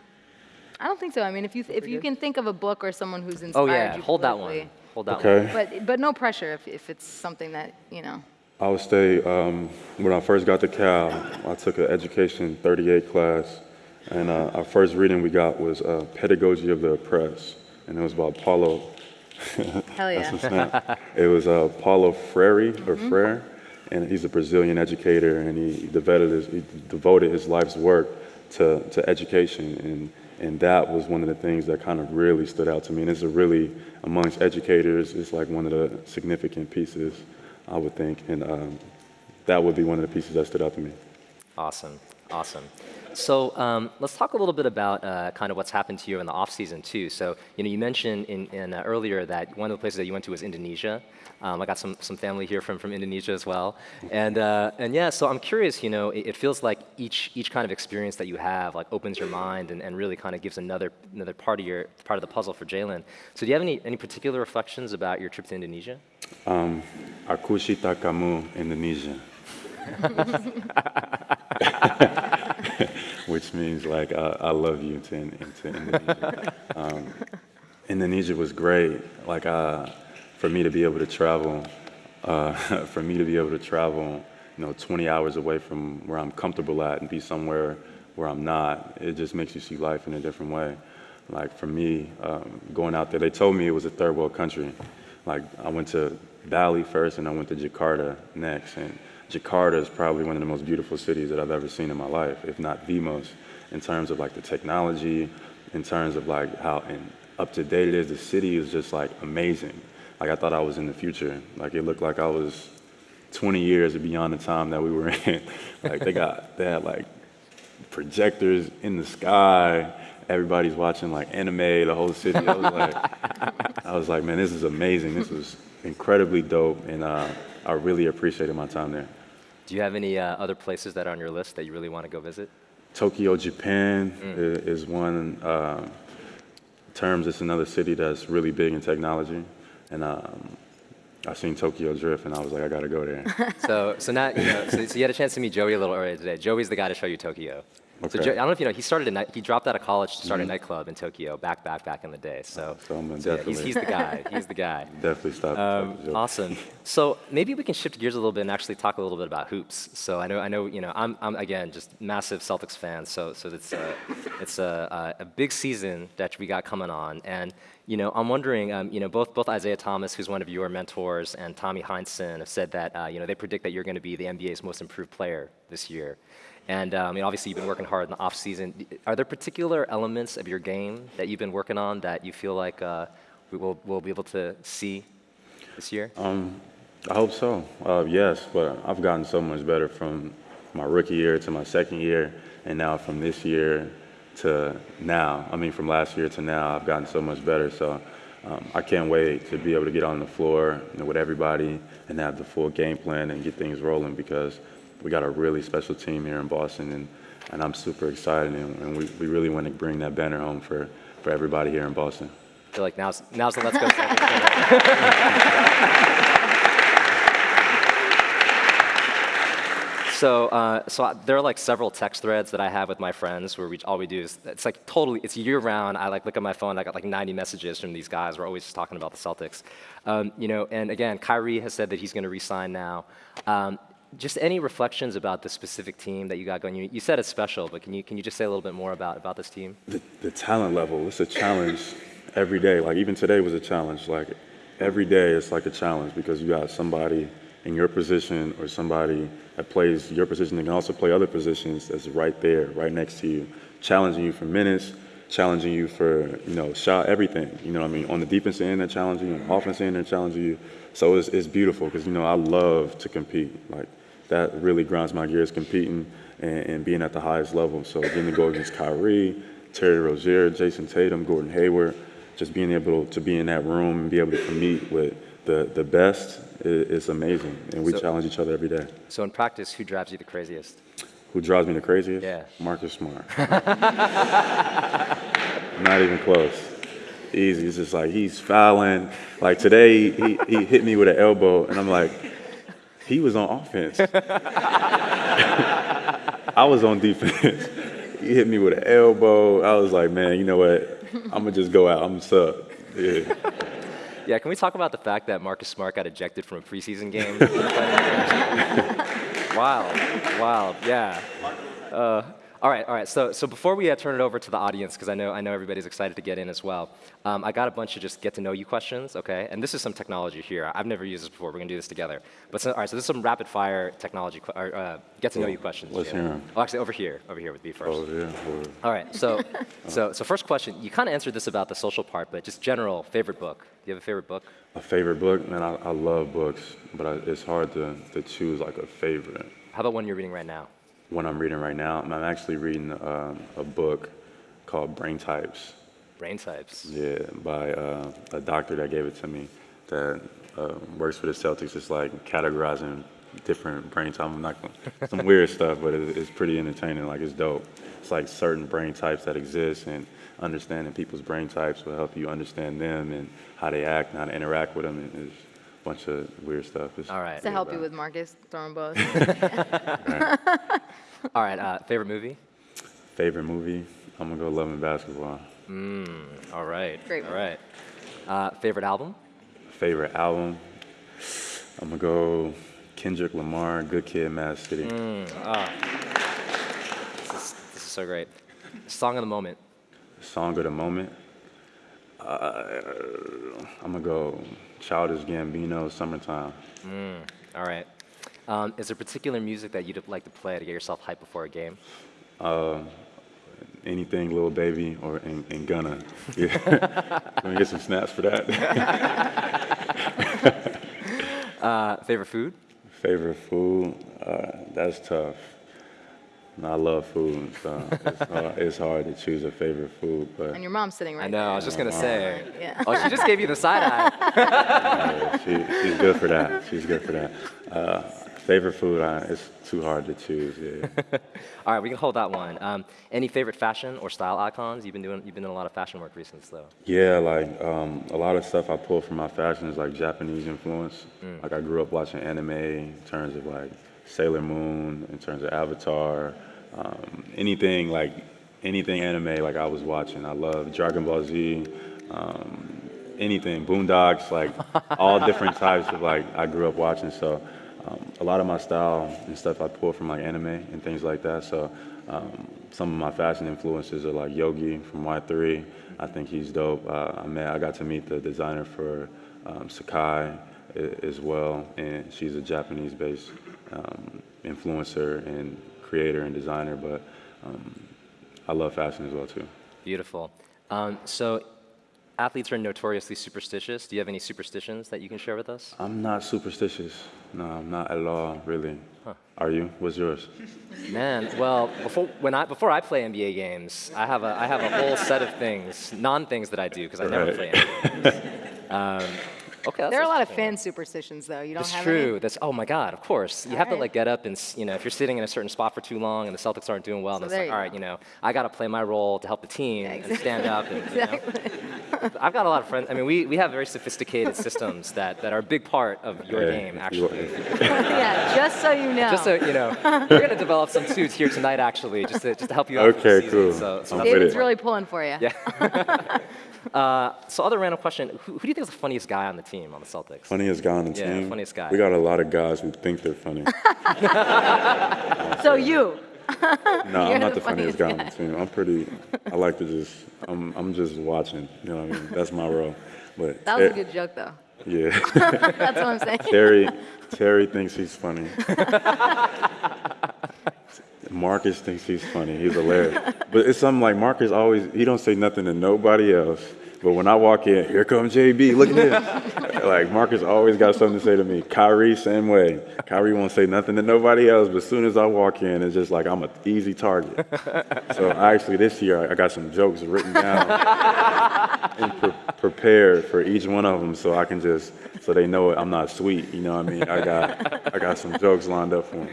Speaker 2: I don't think so. I mean, if you if you can think of a book or someone who's inspired
Speaker 1: oh, yeah.
Speaker 2: you
Speaker 1: hold that one. Hold that
Speaker 3: okay.
Speaker 1: one.
Speaker 2: But but no pressure if if it's something that you know.
Speaker 3: I would say um, when I first got to Cal, I took an education 38 class, and uh, our first reading we got was uh, Pedagogy of the Oppressed, and it was about Paulo.
Speaker 2: Hell yeah.
Speaker 3: it was uh, Paulo Freire or mm-hmm. Freire, and he's a Brazilian educator, and he devoted his, he devoted his life's work to, to education and and that was one of the things that kind of really stood out to me. And it's a really, amongst educators, it's like one of the significant pieces, I would think. And um, that would be one of the pieces that stood out to me.
Speaker 1: Awesome, awesome. So um, let's talk a little bit about uh, kind of what's happened to you in the off season too. So you know, you mentioned in, in uh, earlier that one of the places that you went to was Indonesia. Um, I got some, some family here from, from Indonesia as well, and uh, and yeah. So I'm curious. You know, it, it, feels like each each kind of experience that you have like opens your mind and, and really kind of gives another another part of your part of the puzzle for Jaylen. So do you have any any particular reflections about your trip to Indonesia?
Speaker 3: Um, Aku cinta kamu, Indonesia. which means like I, I love you to, to Indonesia. Um, Indonesia was great. Like uh, for me to be able to travel, uh, for me to be able to travel, you know, 20 hours away from where I'm comfortable at and be somewhere where I'm not, it just makes you see life in a different way. Like for me, um, going out there, they told me it was a third world country. Like I went to Bali first and I went to Jakarta next. And Jakarta is probably one of the most beautiful cities that I've ever seen in my life, if not the most, in terms of like the technology, in terms of like how up to date it is. The city is just like amazing. Like I thought I was in the future. Like it looked like I was 20 years beyond the time that we were in. like they got, they had like projectors in the sky. Everybody's watching like anime, the whole city. I was like, I was like, man, this is amazing. This was incredibly dope, and uh, I really appreciated my time there.
Speaker 1: Do you have any uh, other places that are on your list that you really want to go visit?
Speaker 3: Tokyo, Japan mm. is one. Uh, terms, it's another city that's really big in technology, and um, I seen Tokyo Drift, and I was like, I gotta go there.
Speaker 1: so, so now, you know, so, so, you had a chance to meet Joey a little earlier today. Joey's the guy to show you Tokyo. So
Speaker 3: Okay.
Speaker 1: Jay, I don't know if you know, he started a night, he dropped out of college to start a nightclub in Tokyo back, back, back in the day. So,
Speaker 3: Mm-hmm. So
Speaker 1: yeah, he's, he's the guy. He's the guy.
Speaker 3: Definitely stop.
Speaker 1: Um,
Speaker 3: stop the joke.
Speaker 1: awesome. So maybe we can shift gears a little bit and actually talk a little bit about hoops. So I know, I know, you know, I'm, I'm again just massive Celtics fan. So, so it's a, it's a, a, a big season that we got coming on, and you know, I'm wondering, um, you know, both both Isaiah Thomas, who's one of your mentors, and Tommy Heinsohn have said that, uh, you know, they predict that you're going to be the NBA's most improved player this year. And um, you know, obviously, you've been working hard in the off season. Are there particular elements of your game that you've been working on that you feel like uh, we will will be able to see this year?
Speaker 3: I hope so. Uh, yes, but I've gotten so much better from my rookie year to my second year, and now from this year to now. I mean, from last year to now, I've gotten so much better. So um, I can't wait to be able to get on the floor you know, with everybody and have the full game plan and get things rolling because we got a really special team here in Boston, and, and I'm super excited, and, and we, we really want to bring that banner home for, for everybody here in Boston.
Speaker 1: I feel like now's now's the let's go. Celtics. So, uh, so I, there are like several text threads that I have with my friends where we all we do is it's like totally it's year round. I like look at my phone. I got like 90 messages from these guys. We're always just talking about the Celtics, um, you know. And again, Kyrie has said that he's going to resign now. Um, just any reflections about the specific team that you got going? You, you said it's special, but can you can you just say a little bit more about about this team?
Speaker 3: the, the talent level it's a challenge every day. Like even today was a challenge. Like every day it's like a challenge because you got somebody in your position or somebody that plays your position. And can also play other positions that's right there right next to you challenging you for minutes challenging you for you know shot everything. You know what i mean? On the defensive end they're challenging you. On the offensive end they're challenging you. So it's, it's beautiful because you know i love to compete. Like that really grinds my gears competing and, and being at the highest level. So getting to go against Kyrie, Terry Rozier, Jayson Tatum, Gordon Hayward, just being able to be in that room and be able to compete with the, the best is, is amazing. And we
Speaker 1: So-
Speaker 3: challenge each other every day.
Speaker 1: So in practice, who drives you the craziest?
Speaker 3: Who drives me the craziest?
Speaker 1: Yeah.
Speaker 3: Marcus Smart. Not even close. Easy. It's just like he's fouling. Like today, he, he hit me with an elbow, and I'm like, he was on offense. I was on defense. he hit me with an elbow. I was like, man, you know what? I'm gonna just go out. I'm sub. Yeah.
Speaker 1: Yeah, can we talk about the fact that Marcus Smart got ejected from a preseason game? wild, wild, yeah. Uh, all right, all right. So, so before we uh, turn it over to the audience, because I know I know everybody's excited to get in as well. Um, I got a bunch of just get to know you questions, okay? And this is some technology here. I've never used this before. We're gonna do this together. But so, all right, so this is some rapid fire technology, or, uh, get to know you questions.
Speaker 3: Let's hear 'em.
Speaker 1: Oh, actually, over here, over here with me first.
Speaker 3: Oh yeah.
Speaker 1: All right, so, so, so first question. You kind of answered this about the social part, but just general favorite book. Do you have a favorite book?
Speaker 3: A favorite book? Man, I, I love books, but I, it's hard to, to choose like a favorite.
Speaker 1: How about one you're reading right now?
Speaker 3: One I'm reading right now, I'm actually reading um, a book called Brain Types.
Speaker 1: Brain types.
Speaker 3: Yeah, by uh, a doctor that gave it to me that uh, works for the Celtics. It's like categorizing different brain types. I'm not gonna, some weird stuff, but it, it's pretty entertaining. Like it's dope. It's like certain brain types that exist, and understanding people's brain types will help you understand them and how they act and how to interact with them. And bunch of weird stuff. It's,
Speaker 1: All right.
Speaker 2: To help you with Marcus, throw 'em both.
Speaker 1: All right. Uh, favorite movie?
Speaker 3: Favorite movie? I'm gonna go Love and Basketball.
Speaker 1: All right.
Speaker 2: Great
Speaker 1: All right. Uh, favorite album?
Speaker 3: Favorite album? I'm gonna go Kendrick Lamar, Good Kid, Mad City.
Speaker 1: This is, this is so great. Song of the moment.
Speaker 3: Song of the moment. Uh, I'm gonna go Childish Gambino, Summertime.
Speaker 1: All right. Um, is there particular music that you'd like to play to get yourself hyped before a game?
Speaker 3: Anything, Lil Baby or and, and Gunna. Yeah. Let me get some snaps for that.
Speaker 1: Uh, favorite food?
Speaker 3: Favorite food? Uh, that's tough. I love food, so it's hard, it's hard to choose a favorite food. But
Speaker 2: And your mom's sitting right
Speaker 1: I know. I was just gonna say.
Speaker 2: Yeah.
Speaker 1: Oh, she just gave you the side eye.
Speaker 3: uh, she, she's good for that. She's good for that. Uh, favorite food? Uh, it's too hard to choose. Yeah.
Speaker 1: All right, we can hold that one. Um, any favorite fashion or style icons? You've been doing. You've been doing a lot of fashion work recently, though.
Speaker 3: Yeah, like um, a lot of stuff I pull from my fashion is like Japanese influence. Like I grew up watching anime in terms of like Sailor Moon, in terms of Avatar, um, anything like anything anime like I was watching. I love Dragon Ball Z, um, anything Boondocks, like all different types of like I grew up watching. So um, a lot of my style and stuff I pull from like anime and things like that. So um, some of my fashion influences are like Yohji from Y3. I think he's dope. Uh, I met, I got to meet the designer for um, Sacai as well, and she's a Japanese-based um, influencer and creator and designer. But um, I love fashion as well too.
Speaker 1: Beautiful. Um, so athletes are notoriously superstitious. Do you have any superstitions that you can share with us?
Speaker 3: I'm not superstitious. No, I'm not at all, really. Are you? What's yours?
Speaker 1: Man, well, before when I before I play NBA games, I have a I have a whole set of things, non-things that I do because I never play NBA games. Um, okay,
Speaker 2: There are a lot of fan superstitions, though. You don't
Speaker 1: That's
Speaker 2: have
Speaker 1: true.
Speaker 2: any?
Speaker 1: That's oh my god, of course. You have to like get up and you know if you're sitting in a certain spot for too long and the Celtics aren't doing well,
Speaker 2: So
Speaker 1: then it's like
Speaker 2: you
Speaker 1: all
Speaker 2: go.
Speaker 1: right, you know I got to play my role to help the team
Speaker 2: Yeah,
Speaker 1: and stand up. And, you know.
Speaker 2: Exactly.
Speaker 1: I've got a lot of friends. I mean, we, we have very sophisticated systems that, that are a big part of your
Speaker 3: Hey,
Speaker 1: game,
Speaker 3: you-
Speaker 1: actually.
Speaker 2: yeah, just so you know.
Speaker 1: Just so you know, we're going to develop some suits here tonight, actually, just to, just to help you out.
Speaker 3: Okay, cool.
Speaker 1: So, so
Speaker 3: I'm
Speaker 1: that's
Speaker 3: with
Speaker 2: David's really pulling for you.
Speaker 1: Yeah. Uh, so other random question, who, who do you think is the funniest guy on the team on the Celtics?
Speaker 3: Funniest guy on the
Speaker 1: Yeah,
Speaker 3: team.
Speaker 1: funniest guy.
Speaker 3: We got a lot of guys who think they're funny.
Speaker 2: So you.
Speaker 3: No,
Speaker 2: You're
Speaker 3: I'm not
Speaker 2: the
Speaker 3: the funniest
Speaker 2: funniest
Speaker 3: guy on the team. I'm pretty. I like to just. I'm. I'm just watching. You know what I mean? That's my role. But
Speaker 2: That was a good joke, though.
Speaker 3: Yeah.
Speaker 2: That's what I'm saying.
Speaker 3: Terry. Terry thinks he's funny. Marcus thinks he's funny. He's hilarious. But it's something like Marcus always. He don't say nothing to nobody else. But when I walk in, here comes JB. Look at this. like Marcus always got something to say to me. Kyrie same way. Kyrie won't say nothing to nobody else. But as soon as I walk in, it's just like I'm an easy target. So actually this year I got some jokes written down and pre- prepared for each one of them, so I can just so they know I'm not sweet. You know what I mean? I got I got some jokes lined up for them.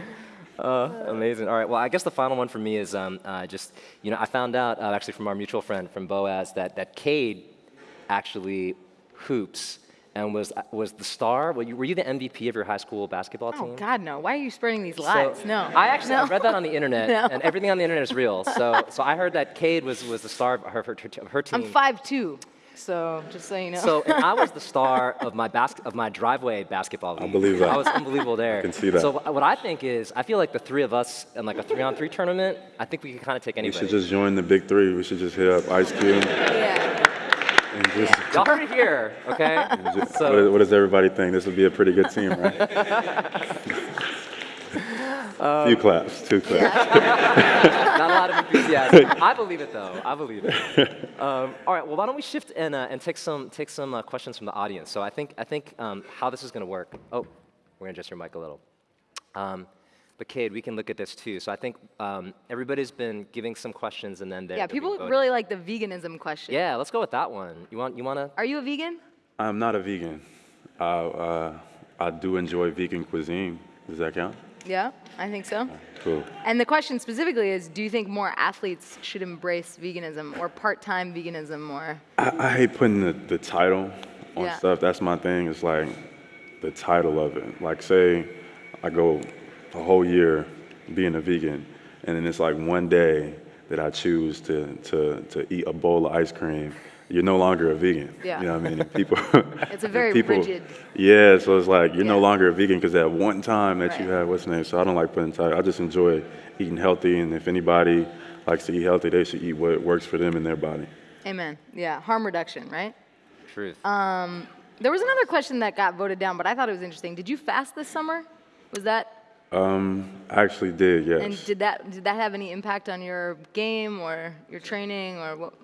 Speaker 1: Amazing. All right. Well, I guess the final one for me is um, uh, just, you know, I found out uh, actually from our mutual friend from Boaz that, that Kade actually hoops and was, was the star. Were you, were you the MVP of your high school basketball team?
Speaker 2: Oh, God, no. Why are you spreading these lies?
Speaker 1: So,
Speaker 2: no.
Speaker 1: I actually I read that on the internet,
Speaker 2: No.
Speaker 1: and everything on the internet is real. So, so I heard that Kade was, was the star of her, her, her team.
Speaker 2: I'm 5'2", so just so you know.
Speaker 1: So and I was the star of my basket of my driveway basketball league.
Speaker 3: believe that.
Speaker 1: I was unbelievable there. I
Speaker 3: can see that.
Speaker 1: So what I think is, I feel like the three of us in like a three-on-three tournament, I think we can kind of take anybody.
Speaker 3: We
Speaker 1: anybody.
Speaker 3: should just join the big three. We should just hit up Ice Cube
Speaker 2: yeah.
Speaker 3: and just.
Speaker 1: Y'all heard it here, okay?
Speaker 3: just-
Speaker 1: So-
Speaker 3: what, what does everybody think? This would be a pretty good team, right? Few claps, two claps.
Speaker 1: Not a lot of enthusiasm. I believe it though. I believe it. Um, all right. Well, why don't we shift and uh, and take some take some uh, questions from the audience? So I think I think um, how this is going to work. Oh, we're going to adjust your mic a little. Um, but Kade, we can look at this too. So I think um, everybody's been giving some questions and then they're
Speaker 2: Yeah, people really like the veganism question.
Speaker 1: Yeah, let's go with that one. You want you want to?
Speaker 2: Are you a vegan?
Speaker 3: I'm not a vegan. Uh, uh, I do enjoy vegan cuisine. Does that count?
Speaker 2: Yeah, I think so.
Speaker 3: Cool.
Speaker 2: And the question specifically is, do you think more athletes should embrace veganism or part-time veganism or?
Speaker 3: I, I hate putting the, the title on
Speaker 2: Yeah.
Speaker 3: stuff. That's my thing. It's like the title of it. Like, say I go a whole year being a vegan, and then it's like one day that I choose to, to, to eat a bowl of ice cream. You're no longer a vegan.
Speaker 2: Yeah.
Speaker 3: You know what I mean? And people.
Speaker 2: It's a
Speaker 3: and
Speaker 2: very
Speaker 3: people,
Speaker 2: rigid-
Speaker 3: Yeah, so it's like you're no longer a vegan because at one time that you had what's the name. So I don't like putting title. I just enjoy eating healthy, and if anybody likes to eat healthy, they should eat what works for them and their body.
Speaker 2: Amen. Yeah, harm reduction, right?
Speaker 1: Truth.
Speaker 2: Um, There was another question that got voted down, but I thought it was interesting. Did you fast this summer? Was that
Speaker 3: Um, I actually did, yes.
Speaker 2: and did that did that have any impact on your game or your training or what?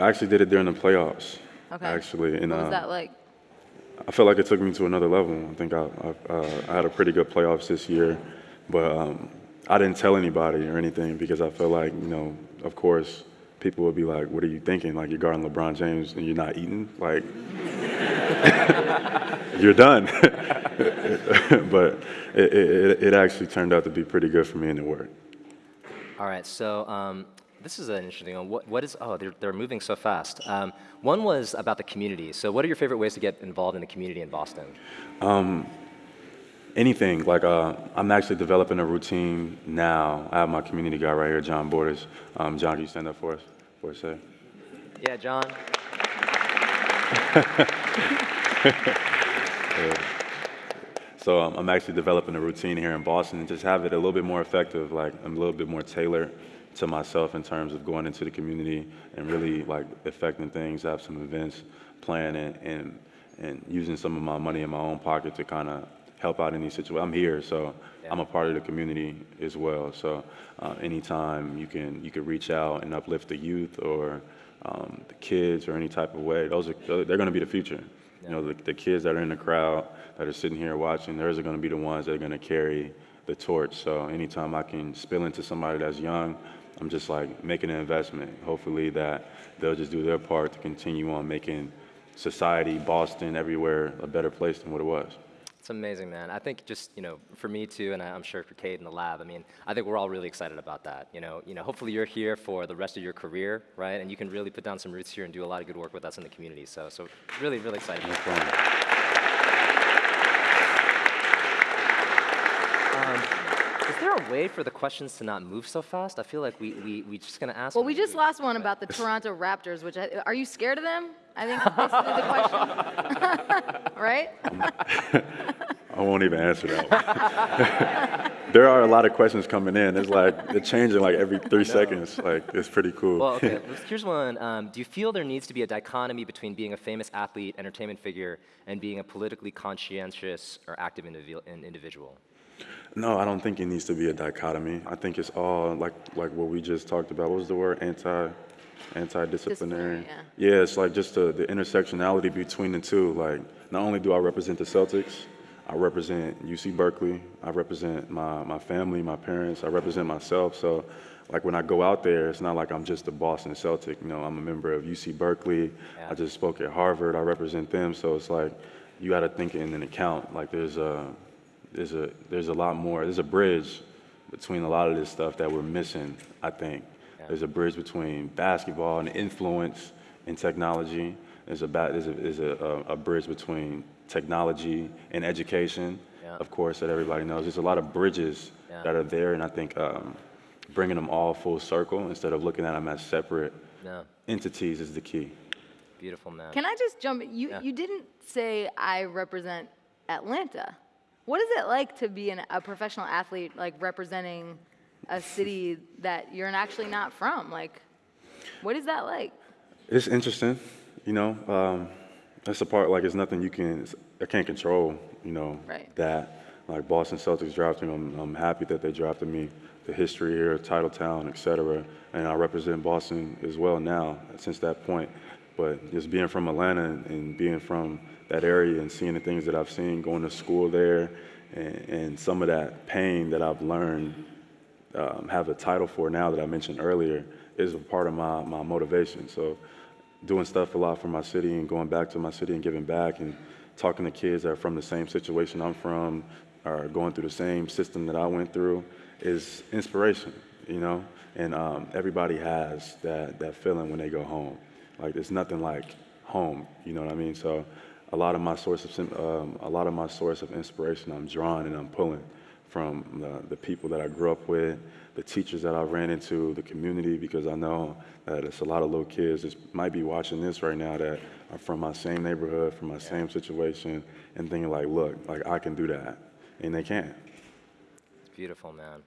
Speaker 3: I actually did it during the playoffs.
Speaker 2: Okay.
Speaker 3: Actually, and
Speaker 2: What was
Speaker 3: uh,
Speaker 2: that like?
Speaker 3: I felt like it took me to another level. I think I, I, uh, I had a pretty good playoffs this year, but um, I didn't tell anybody or anything because I felt like, you know, of course, people would be like, "What are you thinking? Like you're guarding LeBron James and you're not eating? Like you're done." but it, it, it actually turned out to be pretty good for me and it worked.
Speaker 1: All right, so um, this is an interesting one. What, what is, oh, they're, they're moving so fast. Um, one was about the community. So what are your favorite ways to get involved in the community in Boston?
Speaker 3: anything. Like uh, I'm actually developing a routine now. I have my community guy right here, John Borders. Um, John, can you stand up for us for a sec?
Speaker 1: Yeah, John.
Speaker 3: So um, I'm actually developing a routine here in Boston and just have it a little bit more effective. Like I'm a little bit more tailored to myself in terms of going into the community and really like affecting things. I have some events planned and, and and using some of my money in my own pocket to kind of help out in these situations. I'm here, so yeah. I'm a part of the community as well. So uh, anytime you can you can reach out and uplift the youth or um, the kids or any type of way, those are they're going to be the future. Yeah. You know, the, the kids that are in the crowd that are sitting here watching, those are going to be the ones that are going to carry the torch. So anytime I can spill into somebody that's young, I'm just like making an investment. Hopefully that they'll just do their part to continue on making society, Boston, everywhere a better place than what it was.
Speaker 1: It's amazing, man. I think just, you know, for me too, and I'm sure for Kade in the lab, I mean, I think we're all really excited about that. You know, you know, hopefully you're here for the rest of your career, right? And you can really put down some roots here and do a lot of good work with us in the community. So, so really, really excited. No Um, is there a way for the questions to not move so fast? I feel like we, we, we just gonna ask.
Speaker 2: Well, we just lost one about the Toronto Raptors, which, I, are you scared of them? I think basically the question, right?
Speaker 3: I won't even answer that there are a lot of questions coming in. It's like, they're changing like every three seconds. Like, it's pretty cool.
Speaker 1: Well, okay, here's one. Um, do you feel there needs to be a dichotomy between being a famous athlete, entertainment figure, and being a politically conscientious or active individual?
Speaker 3: No, I don't think it needs to be a dichotomy. I think it's all like like what we just talked about. What was the word? Anti anti-disciplinary. Yeah. yeah, it's like just the, the intersectionality between the two. Like not only do I represent the Celtics, I represent UC Berkeley, I represent my, my family, my parents, I represent myself. So like when I go out there, it's not like I'm just a Boston Celtic. You know, I'm a member of UC Berkeley. Yeah. I just spoke at Harvard. I represent them. So it's like you got to think in an account. Like there's a there's a there's a lot more. There's a bridge between a lot of this stuff that we're missing. I think yeah. there's a bridge between basketball and influence and technology. There's a there's a, there's a, a bridge between technology and education. Yeah. Of course, that everybody knows. There's a lot of bridges yeah. that are there, and I think um, bringing them all full circle instead of looking at them as separate entities is the key.
Speaker 1: Beautiful, man.
Speaker 2: Can I just jump? You you didn't say I represent Atlanta. What is it like to be an, a professional athlete, like representing a city that you're actually not from? Like, what is that like?
Speaker 3: It's interesting, you know. Um, that's the part. Like, it's nothing you can. I can't control. You know
Speaker 2: right.
Speaker 3: that. Like Boston Celtics drafting, I'm, I'm happy that they drafted me. The history here, Titletown, et cetera, and I represent Boston as well now since that point. But just being from Atlanta and being from that area and seeing the things that I've seen, going to school there, and, and some of that pain that I've learned, um, have a title for now that I mentioned earlier, is a part of my, my motivation. So doing stuff a lot for my city and going back to my city and giving back and talking to kids that are from the same situation I'm from or going through the same system that I went through is inspiration, you know? And um, everybody has that, that feeling when they go home. Like, there's nothing like home, you know what I mean? So a lot of my source of um, a lot of my source of inspiration I'm drawing and I'm pulling from the, the, people that I grew up with, the teachers that I ran into, the community, because I know that it's a lot of little kids that might be watching this right now that are from my same neighborhood, from my same situation, and thinking like, look, like I can do that, and they can.
Speaker 1: It's beautiful, man.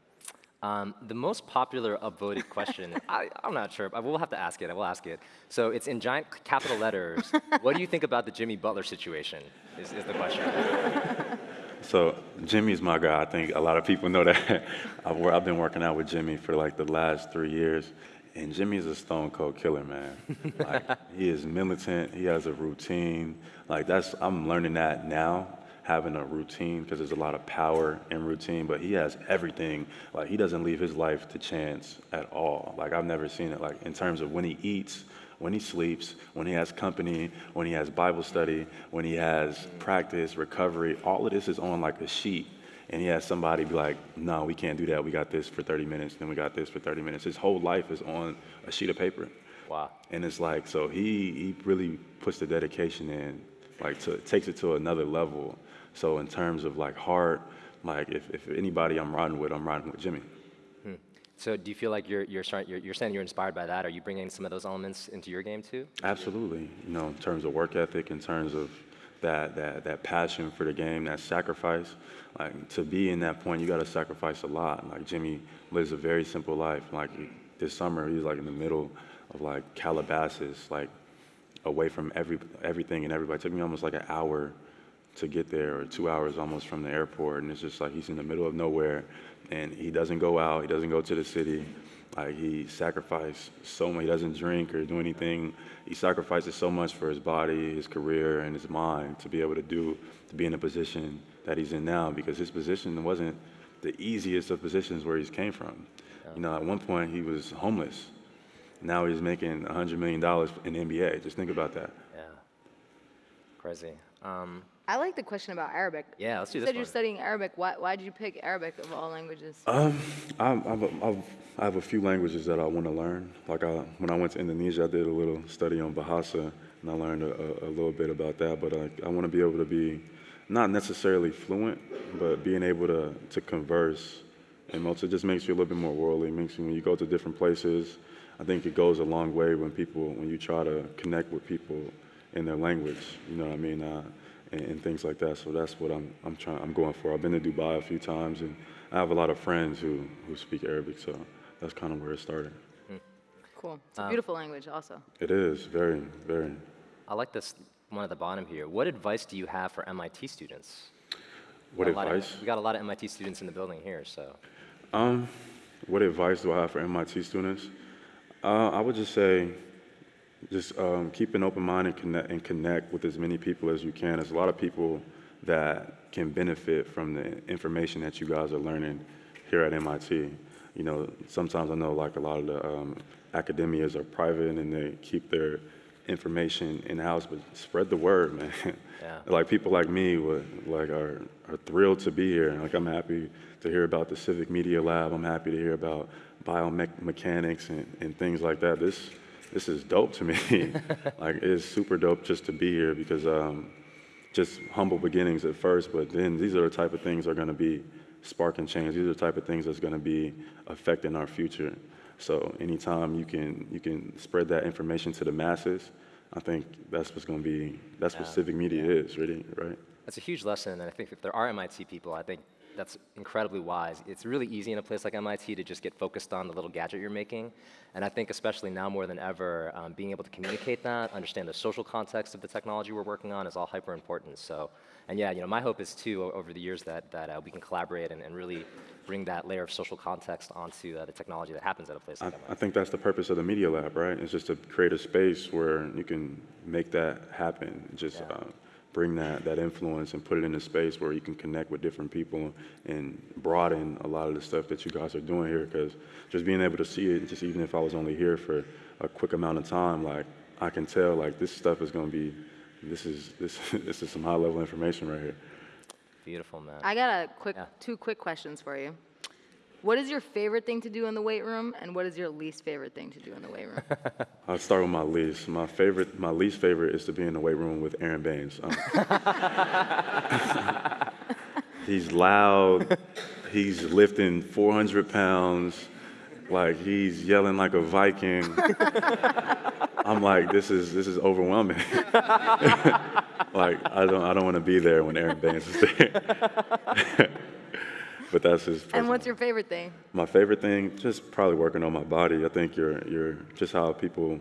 Speaker 1: Um, the most popular upvoted question, I, am not sure, but we'll have to ask it. I will ask it. So it's in giant capital letters. what do you think about the Jimmy Butler situation? Is, is the question.
Speaker 3: So Jimmy's my guy. I think a lot of people know that. I've, I've been working out with Jimmy for like the last three years, and Jimmy's a stone cold killer, man. like he is militant. He has a routine. Like that's I'm learning that now having a routine because there's a lot of power in routine, but he has everything. Like he doesn't leave his life to chance at all. Like I've never seen it. Like in terms of when he eats, when he sleeps, when he has company, when he has Bible study, when he has practice, recovery, all of this is on like a sheet. And he has somebody be like, no, we can't do that. We got this for 30 minutes, then we got this for 30 minutes. His whole life is on a sheet of paper.
Speaker 1: Wow.
Speaker 3: And it's like, so he, he really puts the dedication in, like to, takes it to another level So in terms of like heart, like if, if anybody I'm riding with, I'm riding with Jimmy. Hmm.
Speaker 1: So do you feel like you're, you're, start, you're, you're saying you're inspired by that? Are you bringing some of those elements into your game too?
Speaker 3: Absolutely. You know, in terms of work ethic, in terms of that, that, that passion for the game, that sacrifice. Like to be in that point, you got to sacrifice a lot. Like Jimmy lives a very simple life. Like this summer, he was like in the middle of like Calabasas, like away from every everything and everybody. It took me almost like an hour to get there, or two hours almost from the airport. And it's just like he's in the middle of nowhere, and he doesn't go out. He doesn't go to the city. Like he sacrificed so much. He doesn't drink or do anything. He sacrifices so much for his body, his career, and his mind to be able to do, to be in the position that he's in now. Because his position wasn't the easiest of positions where he's came from. You know, at one point he was homeless. Now he's making $100 million in the NBA. Just think about that.
Speaker 1: Yeah. Crazy. Um,
Speaker 2: I like the question about Arabic.
Speaker 1: Yeah, let's do
Speaker 2: you
Speaker 1: this
Speaker 2: said you're studying Arabic. Why, why did you pick Arabic of all languages?
Speaker 3: Um, I, I've, I've, I have a few languages that I want to learn. Like I, when I went to Indonesia, I did a little study on Bahasa, and I learned a, a, a little bit about that. But I, I want to be able to be not necessarily fluent, but being able to, to converse. And also, it just makes you a little bit more worldly. It makes you, when you go to different places, I think it goes a long way when people, when you try to connect with people in their language. You know what I mean? Uh, and, and things like that. So that's what I'm, I'm trying, I'm going for. I've been to Dubai a few times, and I have a lot of friends who, who speak Arabic. So that's kind of where it started.
Speaker 2: Cool. It's a beautiful language, also.
Speaker 3: It is very, very.
Speaker 1: I like this one at the bottom here. What advice do you have for MIT students?
Speaker 3: What
Speaker 1: A lot of-
Speaker 3: advice?
Speaker 1: we got a lot of MIT students in the building here, so.
Speaker 3: Um, what advice do I have for MIT students? Uh, I would just say, just um, keep an open mind and connect, and connect with as many people as you can. There's a lot of people that can benefit from the information that you guys are learning here at MIT. You know, sometimes I know like a lot of the um, academias are private and they keep their information in house, but spread the word, man.
Speaker 1: Yeah.
Speaker 3: like people like me would like are, are thrilled to be here. Like I'm happy to hear about the Civic Media Lab. I'm happy to hear about biomechanics and, and things like that. This this is dope to me. like it's super dope just to be here because um, just humble beginnings at first, but then these are the type of things that are going to be sparking change. These are the type of things that's going to be affecting our future. So anytime you can you can spread that information to the masses, I think that's what's going to be that's what civic media is, really, right?
Speaker 1: That's a huge lesson, and I think if there are MIT people, I think that's incredibly wise. It's really easy in a place like MIT to just get focused on the little gadget you're making, and I think especially now more than ever, um, being able to communicate that, understand the social context of the technology we're working on is all hyper important. So, and yeah, you know, my hope is too over the years that that uh, we can collaborate and, and really bring that layer of social context onto uh, the technology that happens at a place
Speaker 3: I,
Speaker 1: like
Speaker 3: I
Speaker 1: MIT.
Speaker 3: think that's the purpose of the Media Lab, right? It's just to create a space where you can make that happen. Just
Speaker 1: Yeah.
Speaker 3: uh, bring that, that influence and put it in a space where you can connect with different people and broaden a lot of the stuff that you guys are doing here. Because just being able to see it, just even if I was only here for a quick amount of time, like I can tell, like this stuff is going to be, this is this this is some high level information right here.
Speaker 1: Beautiful, man.
Speaker 2: I got a quick,
Speaker 1: Yeah.
Speaker 2: two quick questions for you. What is your favorite thing to do in the weight room, and what is your least favorite thing to do in the weight room?
Speaker 3: I'll start with my least. My favorite, my least favorite is to be in the weight room with Aron Baynes. Um, he's loud. He's lifting 400 pounds. Like he's yelling like a Viking. I'm like, this is this is overwhelming. like I don't I don't want to be there when Aron Baynes is there. But that's his.
Speaker 2: and what's your favorite thing?
Speaker 3: my favorite thing, just probably working on my body. I think your your just how people,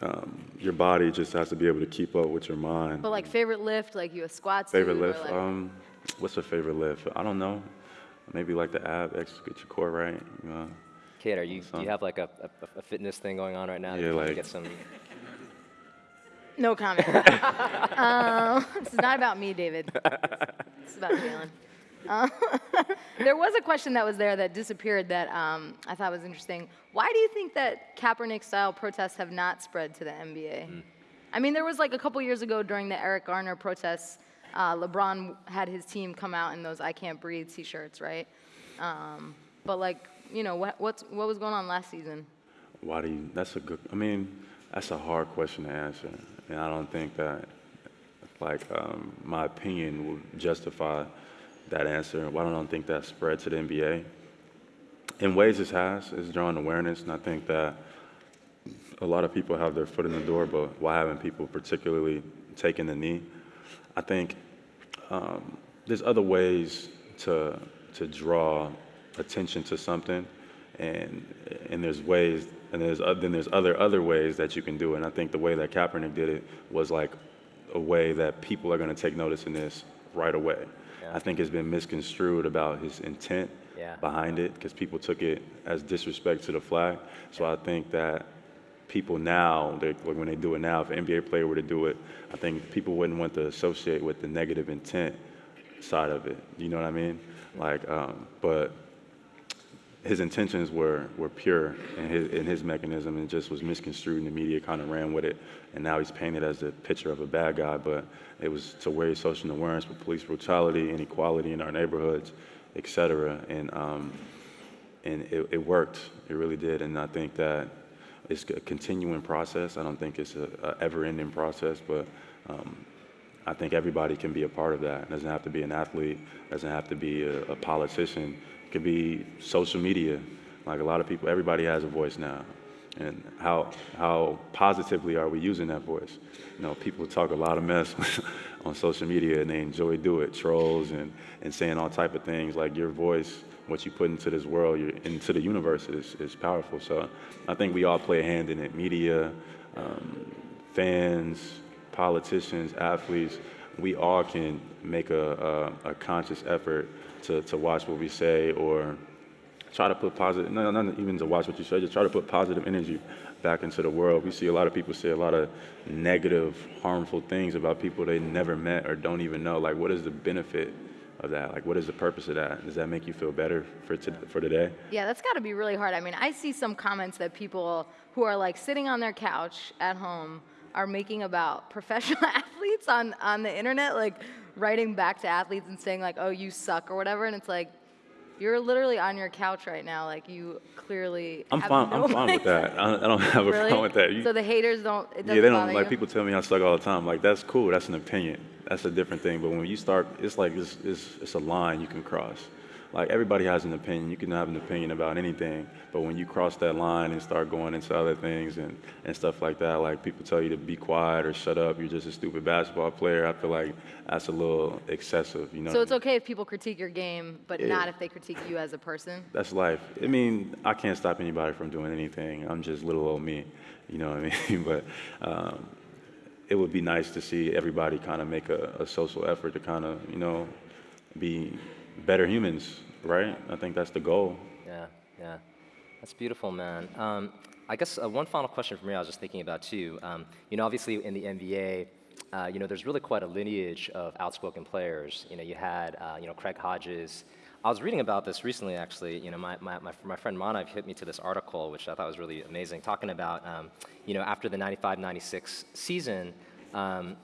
Speaker 3: um, your body just has to be able to keep up with your mind.
Speaker 2: But like favorite lift, like you a squat
Speaker 3: favorite lift,
Speaker 2: like-
Speaker 3: um, what's a favorite lift? I don't know. Maybe like the ab, ex, get your core right. You know.
Speaker 1: Kade, are you, do you have like a, a, a fitness thing going on right now?
Speaker 3: Yeah, like-
Speaker 1: get some.
Speaker 2: No comment. um, this is not about me, David. This is about Jaylen. Uh, there was a question that was there that disappeared that um, I thought was interesting. Why do you think that Kaepernick-style protests have not spread to the NBA? I mean, there was like a couple years ago during the Eric Garner protests, uh, LeBron had his team come out in those "I Can't Breathe" T-shirts, right? Um, but like, you know, what what's what was going on last season?
Speaker 3: Why do you? That's a good. I mean, that's a hard question to answer, and I don't think that like um, my opinion will justify that answer. Why don't I think that spread to the NBA? In ways, it has. It's drawing awareness, and I think that a lot of people have their foot in the door, but why haven't people particularly taken the knee? I think um, there's other ways to to draw attention to something, and and there's ways, and there's uh, then there's other other ways that you can do it. And I think the way that Kaepernick did it was like a way that people are going to take notice in this right away. I think it's been misconstrued about his intent
Speaker 1: Yeah.
Speaker 3: behind it because people took it as disrespect to the flag. So I think that people now, they, like when they do it now, if an NBA player were to do it, I think people wouldn't want to associate with the negative intent side of it. You know what I mean? Like, um, but his intentions were, were pure in his, in his mechanism and just was misconstrued and the media kind of ran with it. And now he's painted as the picture of a bad guy, but it was to raise social awareness for police brutality, inequality in our neighborhoods, et cetera. And, um, and it, it worked. It really did. And I think that it's a continuing process. I don't think it's a, a ever-ending process, but um, I think everybody can be a part of that. It doesn't have to be an athlete. Doesn't have to be a, a politician. Could be social media. Like a lot of people, everybody has a voice now. And how how positively are we using that voice? You know, people talk a lot of mess on social media and they enjoy do it, trolls and, and saying all type of things. Like your voice, what you put into this world, your, into the universe is, is powerful. So I think we all play a hand in it. Media, um, fans, politicians, athletes, we all can make a, a, a conscious effort to, to watch what we say or try to put positive, no, not even to watch what you say, just try to put positive energy back into the world. We see a lot of people say a lot of negative, harmful things about people they never met or don't even know. Like, what is the benefit of that? Like, what is the purpose of that? Does that make you feel better for, for today?
Speaker 2: Yeah, that's got to be really hard. I mean, I see some comments that people who are like sitting on their couch at home are making about professional athletes on, on the internet, like writing back to athletes and saying like, "Oh, you suck" or whatever, and it's like, you're literally on your couch right now. Like you clearly.
Speaker 3: I'm fine.
Speaker 2: no
Speaker 3: I'm fine with that. I, I don't have a
Speaker 2: Really?
Speaker 3: problem with that. You-
Speaker 2: so the haters don't.
Speaker 3: Yeah, they don't like
Speaker 2: you?
Speaker 3: people tell me I suck all the time. Like that's cool. That's an opinion. That's a different thing. But when you start, it's like it's, it's, it's a line you can cross. Like everybody has an opinion. You can have an opinion about anything. But when you cross that line and start going into other things and, and stuff like that, like people tell you to be quiet or shut up, you're just a stupid basketball player. I feel like that's a little excessive. You know.
Speaker 2: So it's okay if people critique your game, but
Speaker 3: Yeah.
Speaker 2: not if they critique you as a person.
Speaker 3: That's life. I mean, I can't stop anybody from doing anything. I'm just little old me, you know what I mean? but um, it would be nice to see everybody kind of make a, a social effort to kind of, you know, be better humans, right? I think that's the goal.
Speaker 1: Yeah, yeah. That's beautiful, man. Um, I guess uh, one final question for me I was just thinking about too. Um, you know, obviously in the NBA, uh, you know, there's really quite a lineage of outspoken players. You know, you had, uh, you know, Craig Hodges. I was reading about this recently, actually. You know, my, my, my, my friend Manav hit me to this article, which I thought was really amazing, talking about, um, you know, after the 95-96 season, um,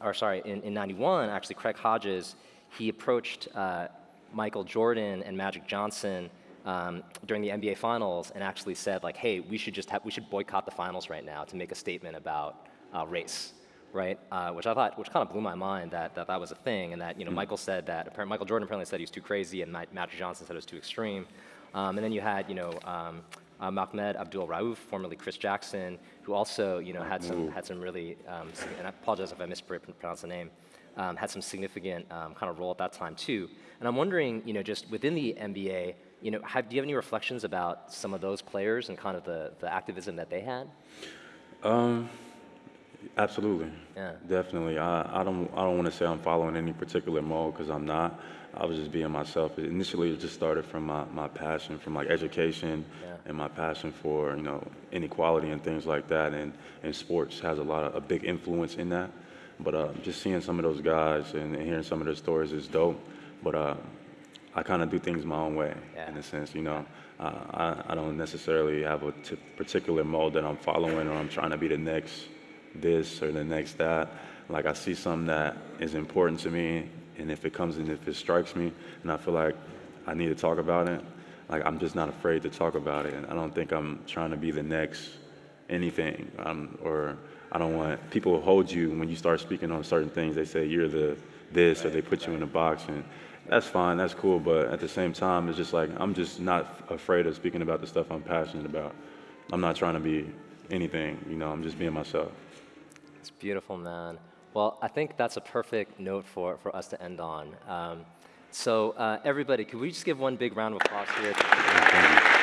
Speaker 1: or sorry, in, in 91, actually, Craig Hodges, he approached uh, Michael Jordan and Magic Johnson um, during the NBA Finals and actually said, like, hey, we should just have, we should boycott the finals right now to make a statement about uh, race, right? Uh, which I thought, which kind of blew my mind that, that that was a thing, and that, you know, Michael said that, apparently, Michael Jordan apparently said he was too crazy, and Ma- Magic Johnson said it was too extreme. Um, and then you had, you know, um, uh, Mahmoud Abdul Rauf, formerly Chris Jackson, who also, you know, had some had some really, um, and I apologize if I mispronounced the name, um, had some significant um, kind of role at that time too. And I'm wondering, you know, just within the NBA, you know, have, do you have any reflections about some of those players and kind of the, the activism that they had?
Speaker 3: Absolutely.
Speaker 1: Yeah.
Speaker 3: Definitely. I, I don't I don't want to say I'm following any particular mode because I'm not. I was just being myself. Initially, it just started from my, my passion, from like education,
Speaker 1: Yeah.
Speaker 3: and my passion for you know inequality and things like that. And and sports has a lot of a big influence in that. But uh, just seeing some of those guys and, and hearing some of their stories is dope. But uh, I kind of do things my own way
Speaker 1: Yeah.
Speaker 3: in a sense. You know, uh, I I don't necessarily have a t- particular mode that I'm following or I'm trying to be the next this or the next that. Like I see something that is important to me, and if it comes and if it strikes me, and I feel like I need to talk about it, like I'm just not afraid to talk about it. And I don't think I'm trying to be the next anything, um, or I don't want people to hold you when you start speaking on certain things. They say you're the this or they put you in a box and that's fine, that's cool, but at the same time, it's just like I'm just not afraid of speaking about the stuff I'm passionate about. I'm not trying to be anything, you know, I'm just being myself.
Speaker 1: It's beautiful, man. Well, I think that's a perfect note for, for us to end on. Um, so, uh, everybody, could we just give one big round of applause here?
Speaker 3: Thank you.